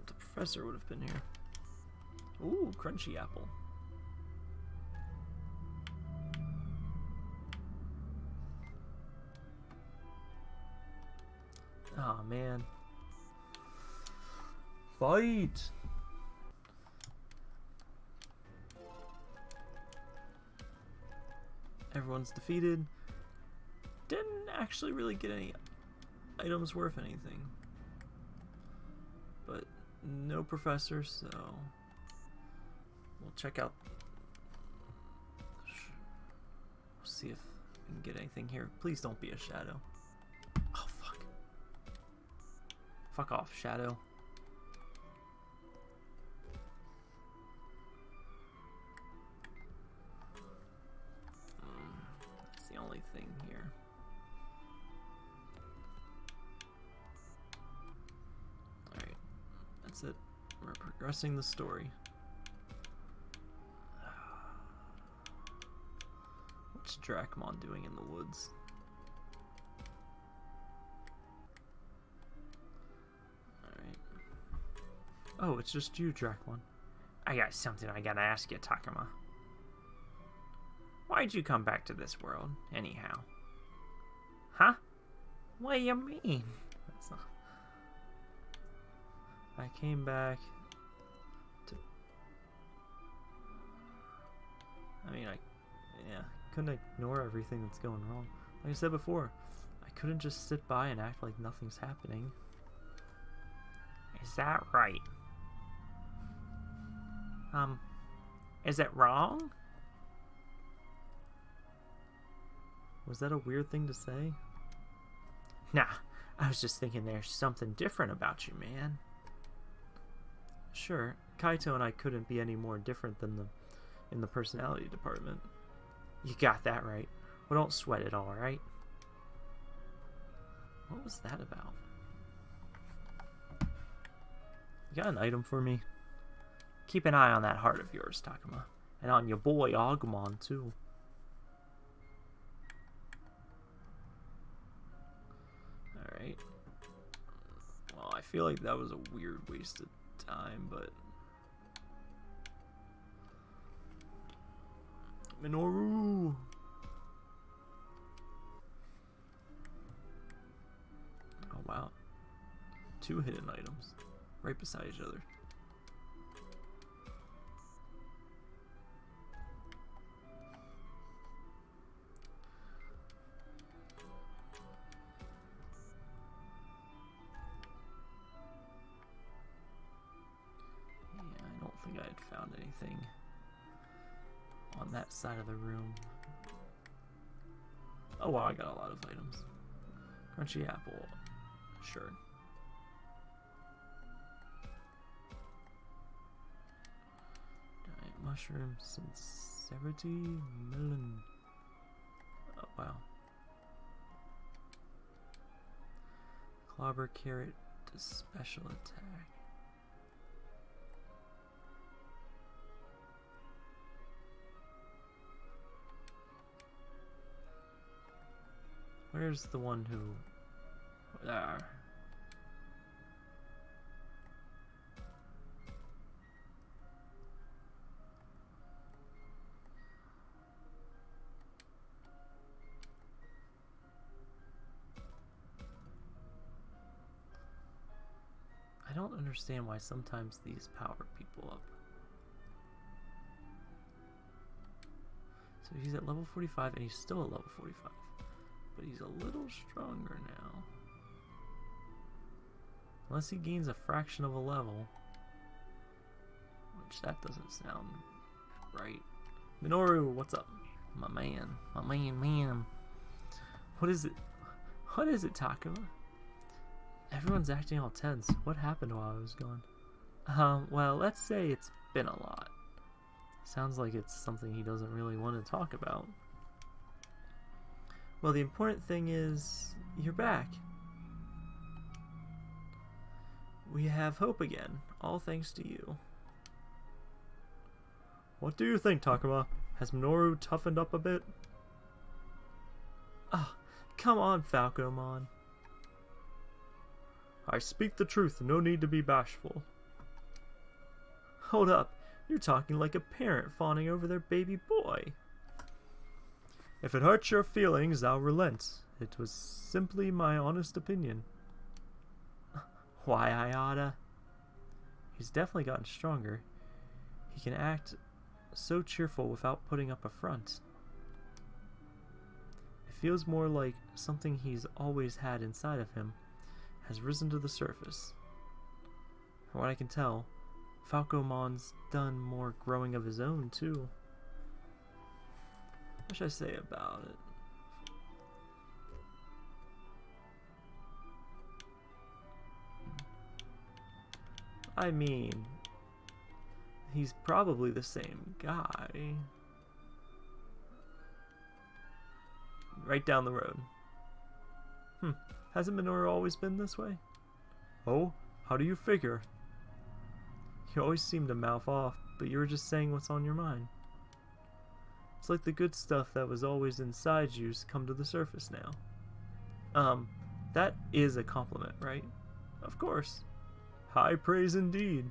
the professor would have been here. Ooh, crunchy apple. Oh man. Fight! Everyone's defeated. Didn't actually really get any items worth anything. But no professor, so we'll check out. We'll see if we can get anything here. Please don't be a shadow. Oh, fuck. Fuck off, shadow. Mm, that's the only thing here. Alright, that's it. We're progressing the story. What's Dracmon doing in the woods? Alright. Oh, it's just you, Dracmon. I got something I gotta ask you, Takuma. Why'd you come back to this world, anyhow? Huh? What do you mean? Not... I came back to... I mean, I... Yeah, couldn't ignore everything that's going wrong. Like I said before, I couldn't just sit by and act like nothing's happening. Is that right? Um, is it wrong? Was that a weird thing to say? Nah, I was just thinking there's something different about you, man. Sure, Kaito and I couldn't be any more different than the in the personality department. You got that right. Well, don't sweat it, alright? What was that about? You got an item for me? Keep an eye on that heart of yours, Takuma. And on your boy Agumon, too. Alright. Well, I feel like that was a weird waste of time, but... Minoru! Oh, wow. Two hidden items. Right beside each other. That side of the room. Oh wow, I got a lot of items. Crunchy apple. Sure. Giant mushroom, sincerity, melon. Oh wow. Clobber carrot to special attack. Where's the one who... There. I don't understand why sometimes these power people up. So he's at level 45 and he's still at level 45 but he's a little stronger now. Unless he gains a fraction of a level. Which that doesn't sound right. Minoru, what's up? My man. My man, man. What is it? What is it, Takuma? Everyone's acting all tense. What happened while I was gone? Um, well, let's say it's been a lot. Sounds like it's something he doesn't really want to talk about. Well, the important thing is you're back. We have hope again, all thanks to you. What do you think, Takuma? Has Minoru toughened up a bit? Ah, oh, come on, Falcomon. I speak the truth, no need to be bashful. Hold up, you're talking like a parent fawning over their baby boy. If it hurts your feelings, I'll relent. It was simply my honest opinion. Why, I. He's definitely gotten stronger. He can act so cheerful without putting up a front. It feels more like something he's always had inside of him has risen to the surface. From what I can tell, Falcomon's done more growing of his own, too. What should I say about it? I mean, he's probably the same guy. Right down the road. Hmm, hasn't Minoru always been this way? Oh, how do you figure? You always seem to mouth off, but you were just saying what's on your mind. It's like the good stuff that was always inside you's come to the surface now. Um, that is a compliment, right? Of course. High praise indeed.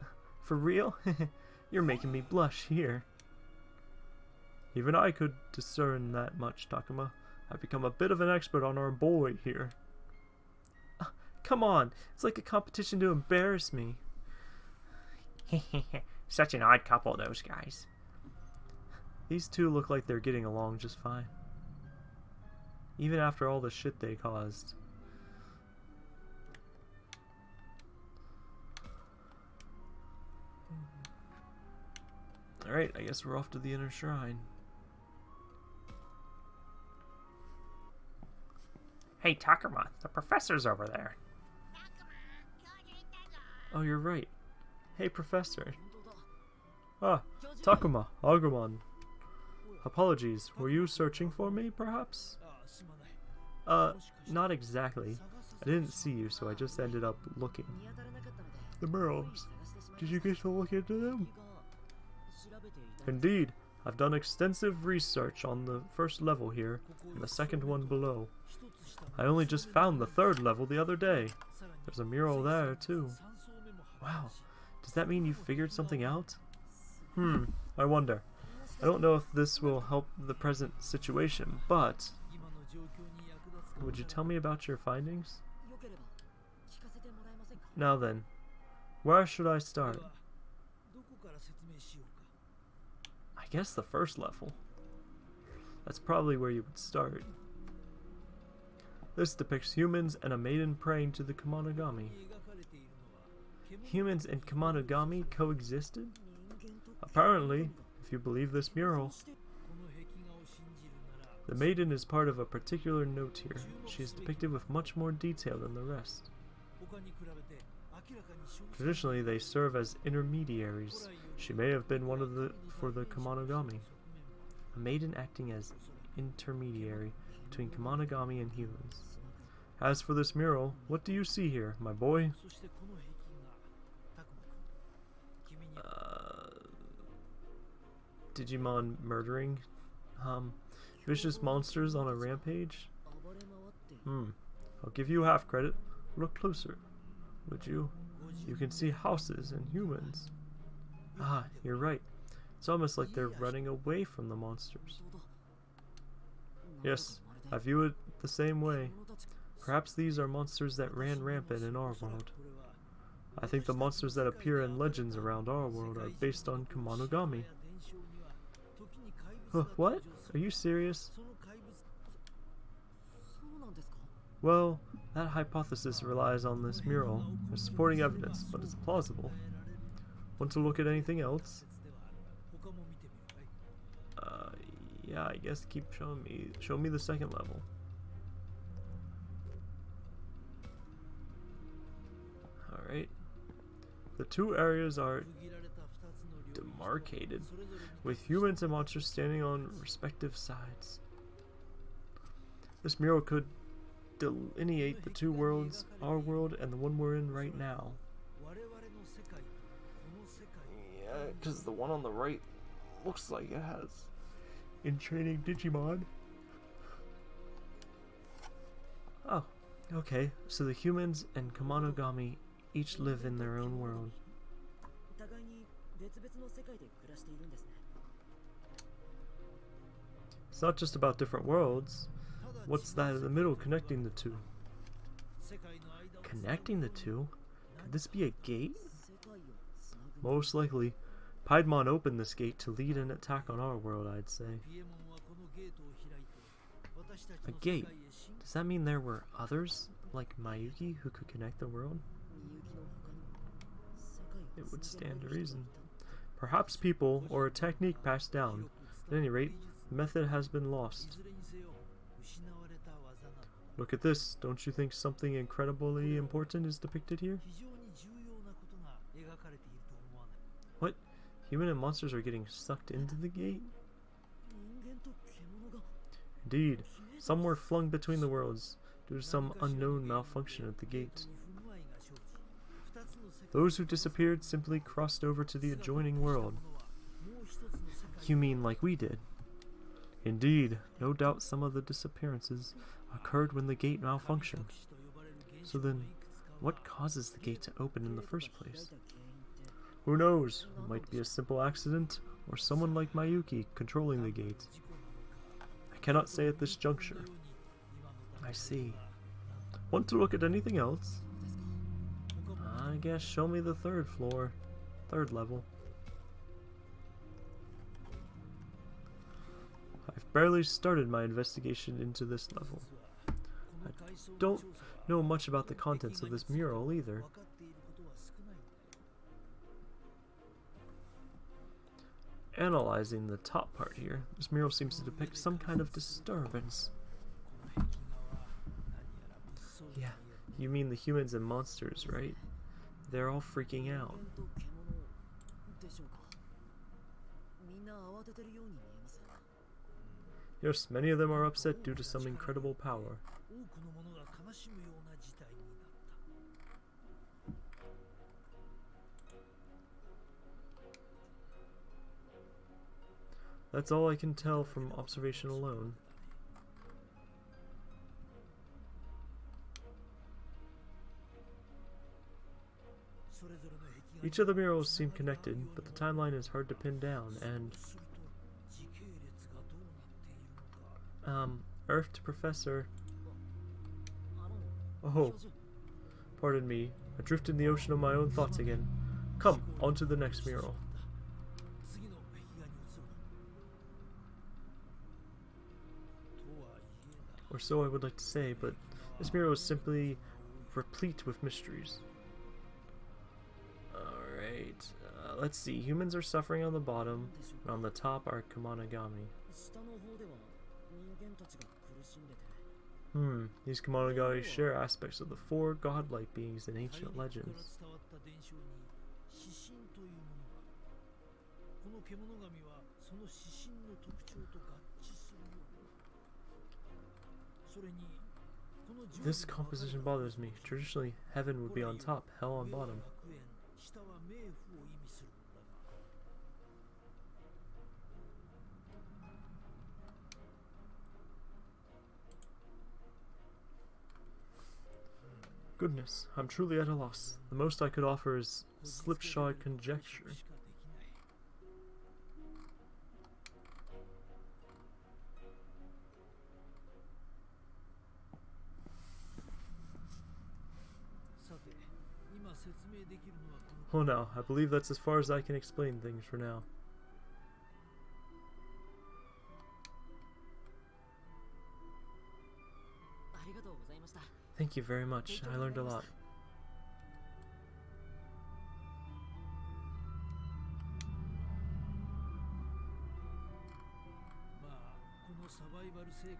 For real? You're making me blush here. Even I could discern that much, Takuma. I've become a bit of an expert on our boy here. Uh, come on, it's like a competition to embarrass me. Such an odd couple, those guys. These two look like they're getting along just fine. Even after all the shit they caused. Alright, I guess we're off to the inner shrine. Hey, Takuma, the professor's over there. Oh, you're right. Hey, Professor. Ah, Takuma, Agumon. Apologies, were you searching for me, perhaps? Uh, not exactly. I didn't see you, so I just ended up looking. The murals. Did you get to look into them? Indeed, I've done extensive research on the first level here, and the second one below. I only just found the third level the other day. There's a mural there, too. Wow, does that mean you figured something out? Hmm, I wonder. I don't know if this will help the present situation, but... Would you tell me about your findings? Now then, where should I start? I guess the first level. That's probably where you would start. This depicts humans and a maiden praying to the Kemonogami. Humans and Kemonogami coexisted? Apparently, if you believe this mural. The maiden is part of a particular note here. She is depicted with much more detail than the rest. Traditionally, they serve as intermediaries. She may have been one of the for the Kemonogami. A maiden acting as intermediary between Kemonogami and humans. As for this mural, what do you see here, my boy? Digimon murdering? Um, vicious monsters on a rampage? Hmm, I'll give you half credit. Look closer, would you? You can see houses and humans. Ah, you're right. It's almost like they're running away from the monsters. Yes, I view it the same way. Perhaps these are monsters that ran rampant in our world. I think the monsters that appear in legends around our world are based on Kemonogami. What? Are you serious? Well, that hypothesis relies on this mural as supporting evidence, but it's plausible. Want to look at anything else? Uh, yeah, I guess keep showing me. Show me the second level. Alright. The two areas are demarcated, with humans and monsters standing on respective sides. This mural could delineate the two worlds, our world and the one we're in right now. Yeah, because the one on the right looks like it has in training Digimon. Oh, okay. So the humans and Kemonogami each live in their own world. It's not just about different worlds. What's that in the middle connecting the two? Connecting the two? Could this be a gate? Most likely. Piedmon opened this gate to lead an attack on our world, I'd say. A gate? Does that mean there were others, like Miyuki, who could connect the world? it would stand to reason. Perhaps people, or a technique passed down. At any rate, method has been lost. Look at this. Don't you think something incredibly important is depicted here? What? Human and monsters are getting sucked into the gate? Indeed, some were flung between the worlds due to some unknown malfunction at the gate. Those who disappeared simply crossed over to the adjoining world. You mean like we did? Indeed, no doubt some of the disappearances occurred when the gate malfunctioned. So then, what causes the gate to open in the first place? Who knows? It might be a simple accident, or someone like Miyuki controlling the gate. I cannot say at this juncture. I see. Want to look at anything else? I guess show me the third floor. Third level. Barely started my investigation into this level. I don't know much about the contents of this mural either. Analyzing the top part here, this mural seems to depict some kind of disturbance. Yeah, you mean the humans and monsters, right? They're all freaking out. Yes, many of them are upset due to some incredible power. That's all I can tell from observation alone. Each of the murals seem connected, but the timeline is hard to pin down, and... Um, Earth to Professor... Oh, pardon me, adrift in the ocean of my own thoughts again. Come, on to the next mural. Or so I would like to say, but this mural is simply replete with mysteries. Alright, uh, let's see. Humans are suffering on the bottom, and on the top are Kemonogami. Hmm, these Kemonogami share aspects of the four godlike beings in ancient legends. This composition bothers me. Traditionally, heaven would be on top, hell on bottom. Goodness, I'm truly at a loss. The most I could offer is slipshod conjecture. Oh no, I believe that's as far as I can explain things for now. Thank you very much. I learned a lot.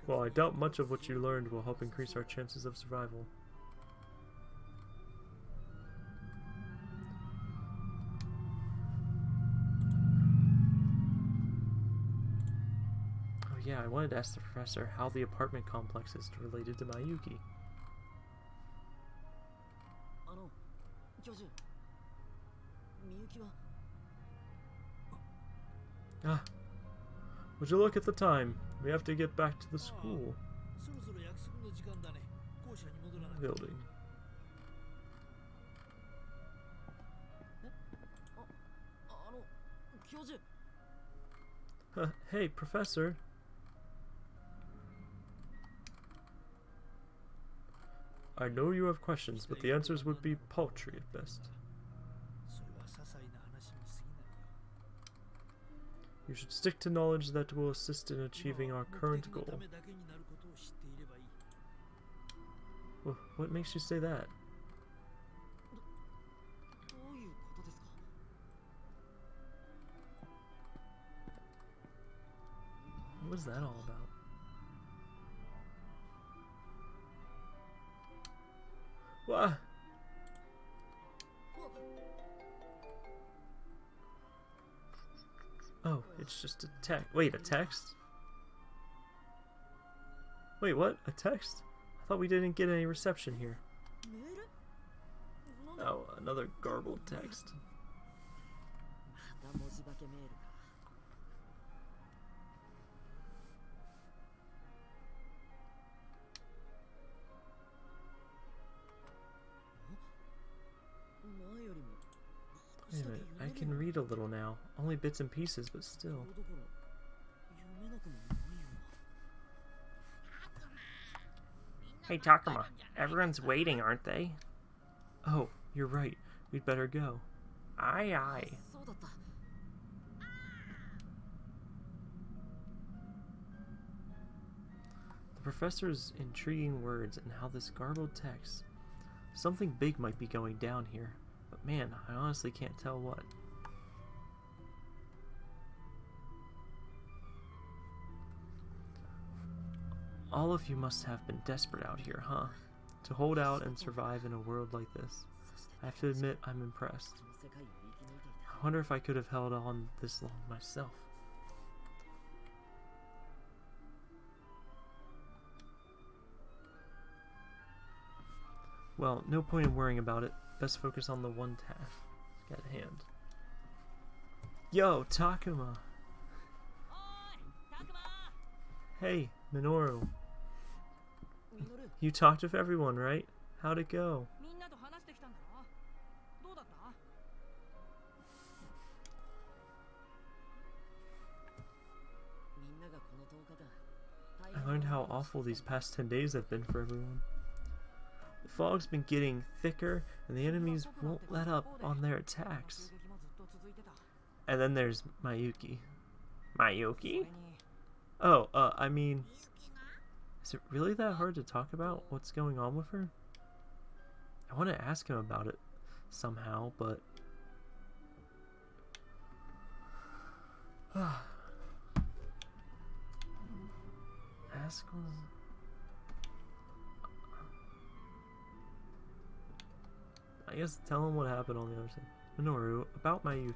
Well, I doubt much of what you learned will help increase our chances of survival. Oh yeah, I wanted to ask the professor how the apartment complex is related to Miyuki. Ah, would you look at the time? We have to get back to the school. Building. Uh, hey, Professor. I know you have questions, but the answers would be paltry at best. You should stick to knowledge that will assist in achieving our current goal. What makes you say that? What is that all about? Oh, it's just a text. Wait, a text? Wait, what? A text? I thought we didn't get any reception here. Oh, another garbled text. Only bits and pieces, but still. Hey, Takuma. Everyone's waiting, aren't they? Oh, you're right. We'd better go. Aye, aye. The professor's intriguing words and how this garbled text. Something big might be going down here, but man, I honestly can't tell what. All of you must have been desperate out here, huh? To hold out and survive in a world like this. I have to admit, I'm impressed. I wonder if I could have held on this long myself. Well, no point in worrying about it. Best focus on the one task at hand. Yo, Takuma! Hey, Minoru. You talked with everyone, right? How'd it go? I learned how awful these past 10 days have been for everyone. The fog's been getting thicker, and the enemies won't let up on their attacks. And then there's Miyuki. Miyuki? Oh, uh, I mean, is it really that hard to talk about what's going on with her? I want to ask him about it somehow, but. ask was. I guess tell him what happened on the other side. Minoru, about Miyuki.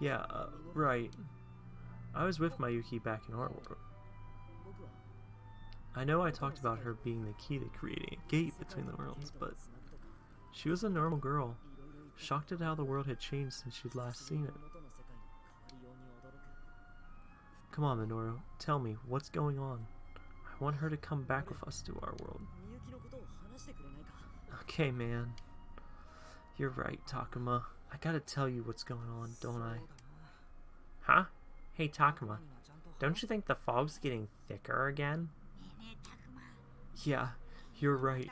Yeah, uh, right. I was with Miyuki back in our world. I know I talked about her being the key to creating a gate between the worlds, but she was a normal girl, shocked at how the world had changed since she'd last seen it. Come on, Minoru, tell me, what's going on? I want her to come back with us to our world. Okay, man. You're right, Takuma. I gotta tell you what's going on, don't I? Huh? Hey, Takuma, don't you think the fog's getting thicker again? Yeah, you're right.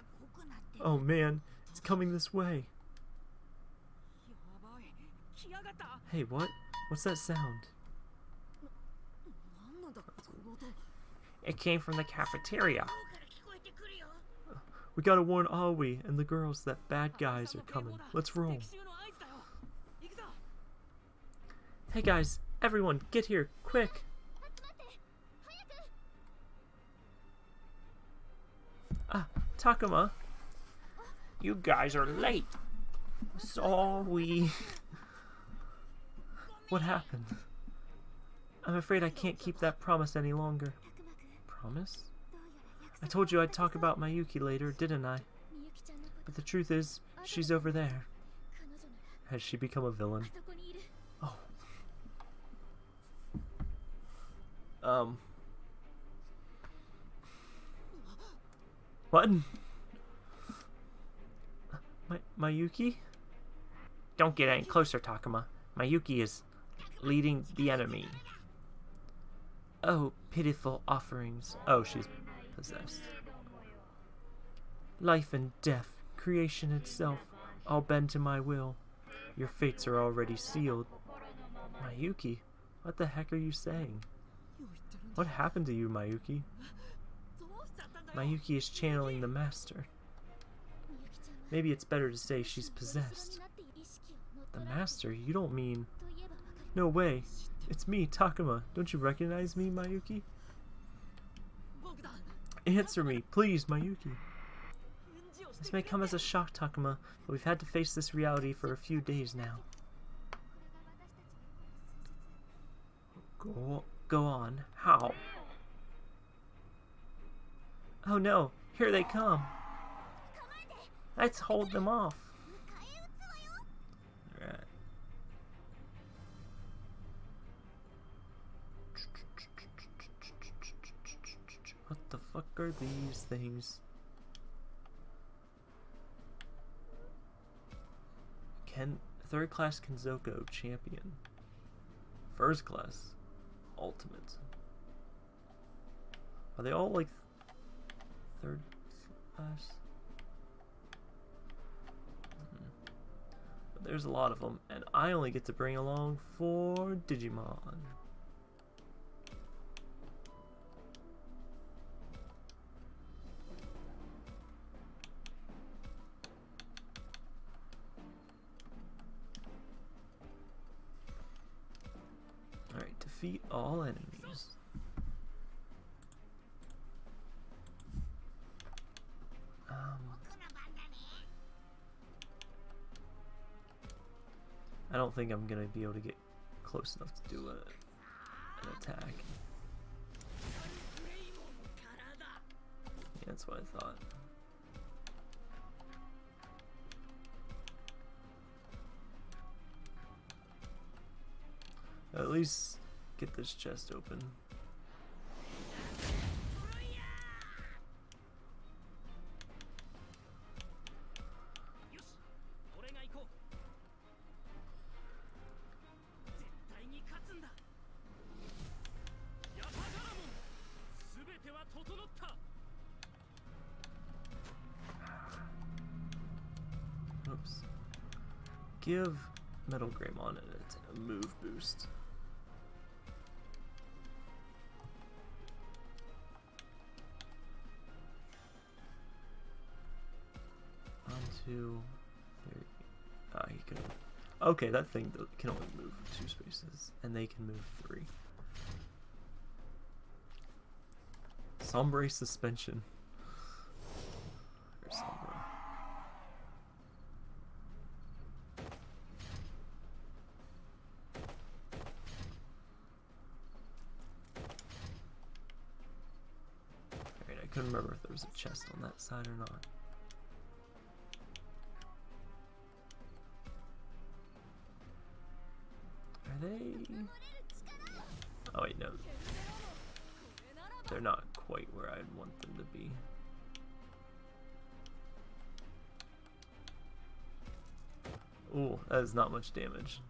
Oh man, it's coming this way. Hey, what? What's that sound? It came from the cafeteria. We gotta warn Aoi and the girls that bad guys are coming. Let's roll. Hey guys, everyone, get here, quick! Ah, Takuma. You guys are late. Sorry. what happened? I'm afraid I can't keep that promise any longer. Promise? I told you I'd talk about Miyuki later, didn't I? But the truth is, she's over there. Has she become a villain? Oh. Um. What? My Miyuki? Don't get any closer, Takuma. Miyuki is leading the enemy. Oh, pitiful offerings. Oh, she's possessed. Life and death, creation itself, all bend to my will. Your fates are already sealed. Miyuki, what the heck are you saying? What happened to you, Miyuki? Miyuki is channeling the master. Maybe it's better to say she's possessed. The master? You don't mean. No way. It's me, Takuma. Don't you recognize me, Miyuki? Answer me, please, Miyuki. This may come as a shock, Takuma, but we've had to face this reality for a few days now. Go, go on. How? Oh no, here they come. Let's hold them off. What the fuck are these things? Ken third class Kenzoko champion. First class ultimate. Are they all like third class? But there's a lot of them, and I only get to bring along four Digimon. Alright, defeat all enemies. Don't think I'm gonna be able to get close enough to do a, an attack. Yeah, that's what I thought. At least get this chest open. Onto. There. Ah, he can. Okay, that thing can only move two spaces, and they can move three. Sombre suspension. Or Sombra. Alright, I couldn't remember if there was a chest on that side or not. Are they? Oh wait, no. They're not quite where I'd want them to be. Ooh, that is not much damage.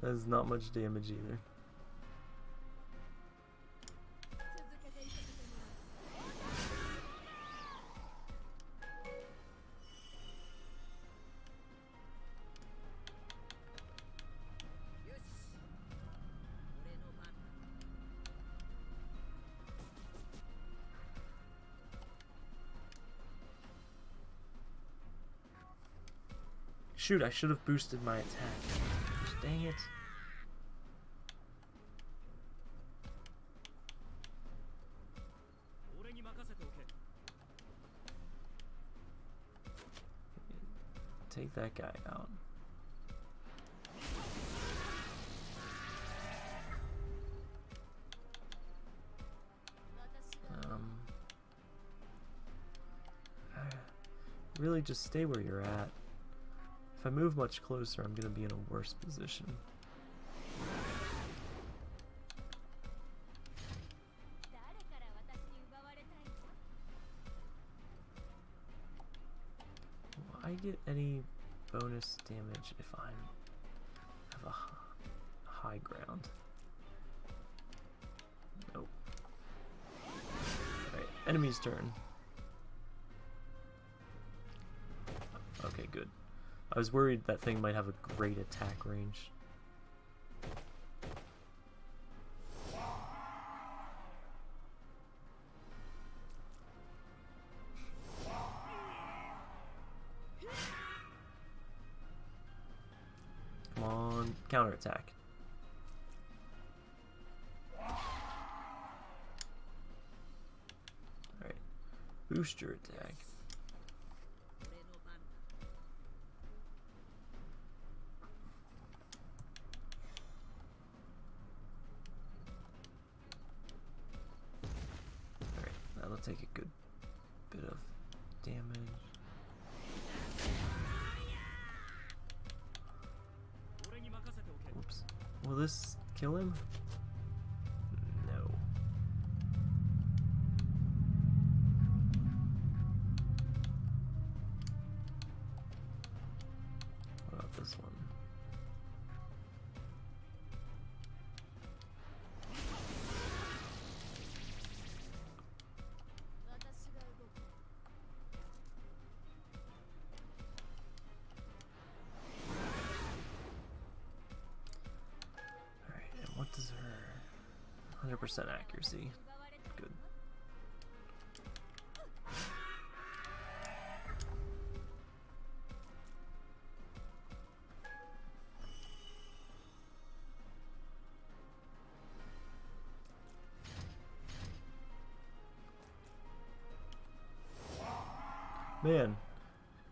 That is not much damage either. Shoot, I should have boosted my attack. Dang it. Take that guy out. Um, really, just stay where you're at. If I move much closer, I'm going to be in a worse position. I get any bonus damage if I'm have a high ground? Nope. Alright, enemy's turn. I was worried that thing might have a great attack range. Come on, counterattack. Alright. Booster attack. 100% accuracy? Good. Man,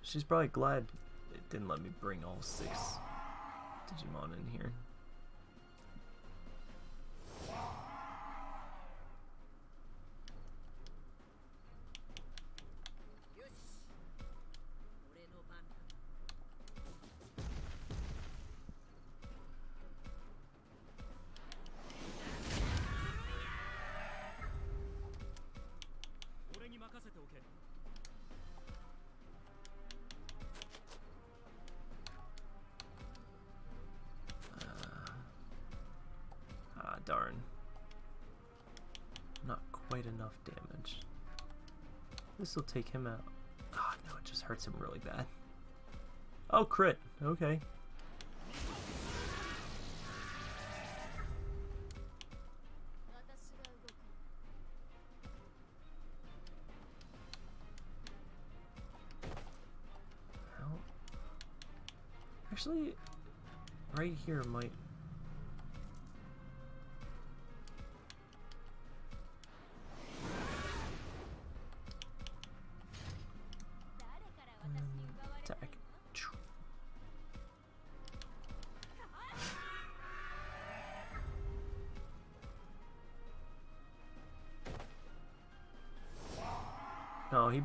she's probably glad it didn't let me bring all six Digimon in here. take him out. Oh, no, it just hurts him really bad. Oh, crit. Okay. Actually, right here might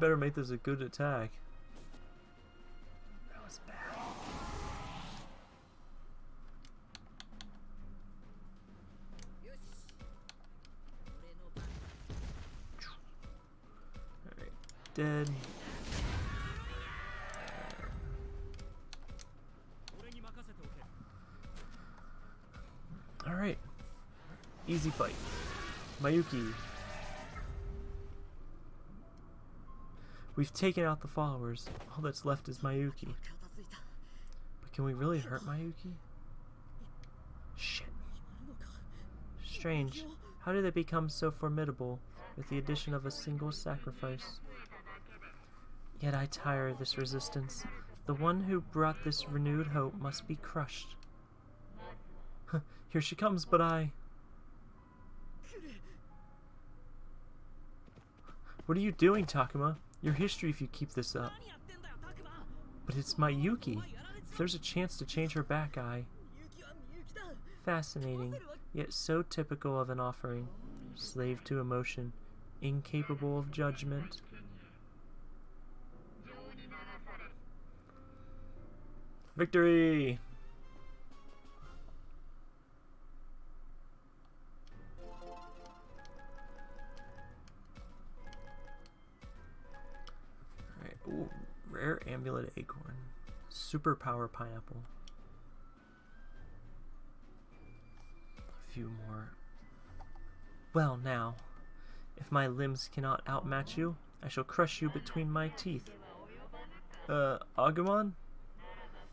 better make this a good attack. We've taken out the followers. All that's left is Miyuki. But can we really hurt Miyuki? Shit. Strange. How did they become so formidable with the addition of a single sacrifice? Yet I tire of this resistance. The one who brought this renewed hope must be crushed. Here she comes, but I... What are you doing, Takuma? Your history if you keep this up. But it's Miyuki. If there's a chance to change her back, I... Fascinating, yet so typical of an offering. Slave to emotion, incapable of judgment. Victory! Amulet Acorn. Superpower Pineapple. A few more. Well now, if my limbs cannot outmatch you, I shall crush you between my teeth. Uh, Agumon?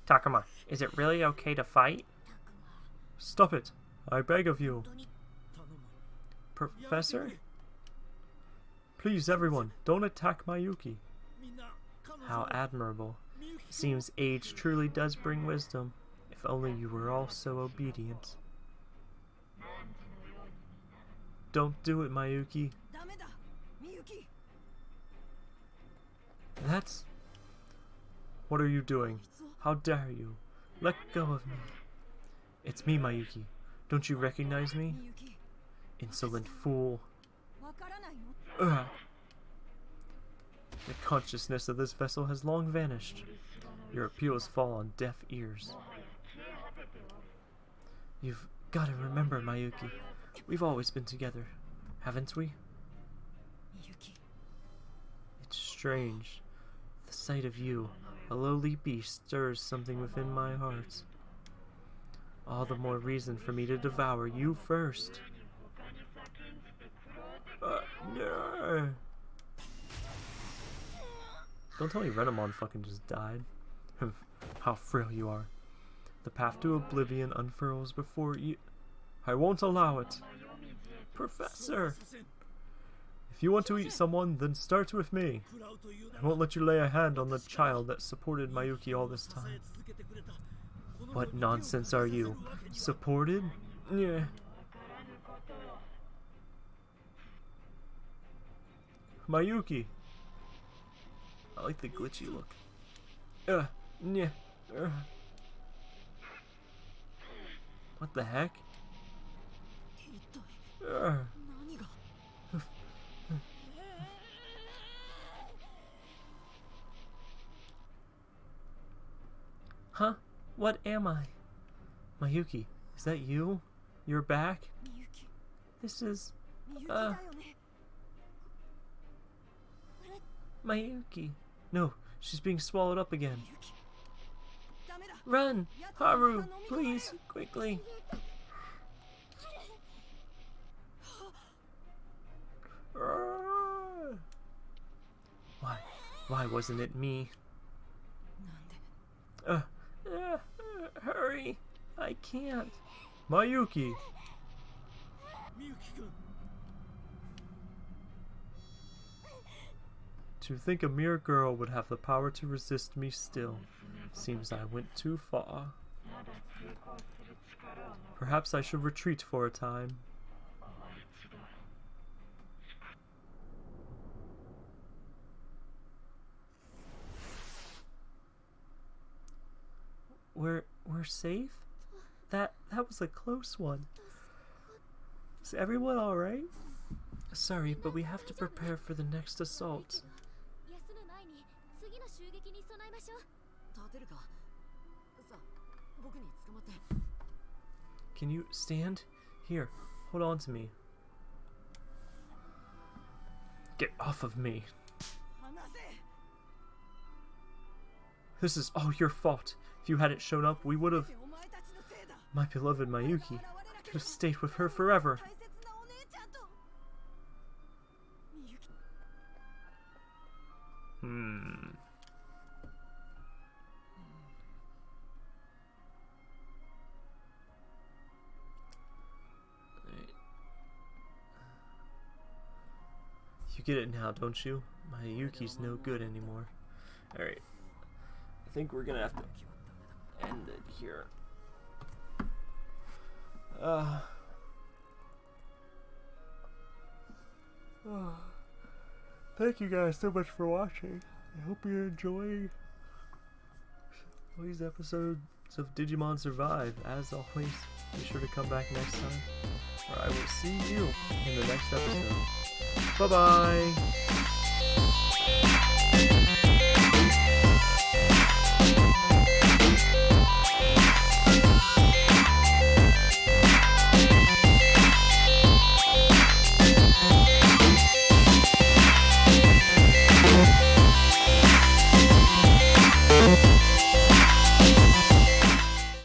Takuma, is it really okay to fight? Stop it! I beg of you! Professor? Please, everyone, don't attack Miyuki. How admirable. It seems age truly does bring wisdom, if only you were all so obedient. Don't do it, Miyuki. That's... What are you doing? How dare you? Let go of me. It's me, Miyuki. Don't you recognize me? Insolent fool. Ugh. The consciousness of this vessel has long vanished. Your appeals fall on deaf ears. You've got to remember, Miyuki. We've always been together, haven't we? Miyuki. It's strange. The sight of you, a lowly beast, stirs something within my heart. All the more reason for me to devour you first. Uh, no. Don't tell me Renamon fucking just died. How frail you are. The path to oblivion unfurls before you. I won't allow it. Professor! If you want to eat someone, then start with me. I won't let you lay a hand on the child that supported Miyuki all this time. What nonsense are you? Supported? Yeah. Miyuki. I like the glitchy look. Uh, yeah. Uh. What the heck? Uh. Huh? What am I? Miyuki, is that you? You're back? This is... Uh... Miyuki. No, she's being swallowed up again. Run! Haru, please, quickly! Why? Why wasn't it me? Uh, uh, hurry! I can't! Miyuki! To think a mere girl would have the power to resist me still. Seems I went too far. Perhaps I should retreat for a time. We're we're safe? That that was a close one. Is everyone alright? Sorry, but we have to prepare for the next assault. ましょう立てるかさあ僕に捕まって Can you stand? Here, hold on to me. Get off of me. This is all your fault. If you hadn't shown up, we would have... My beloved Miyuki could have stayed with her forever. Hmm. You get it now, don't you? Miyuki's no good anymore. Alright. I think we're gonna have to end it here. Uh. Oh. Thank you guys so much for watching. I hope you're enjoy these episodes of Digimon Survive. As always, be sure to come back next time, or I will see you in the next episode. Bye bye!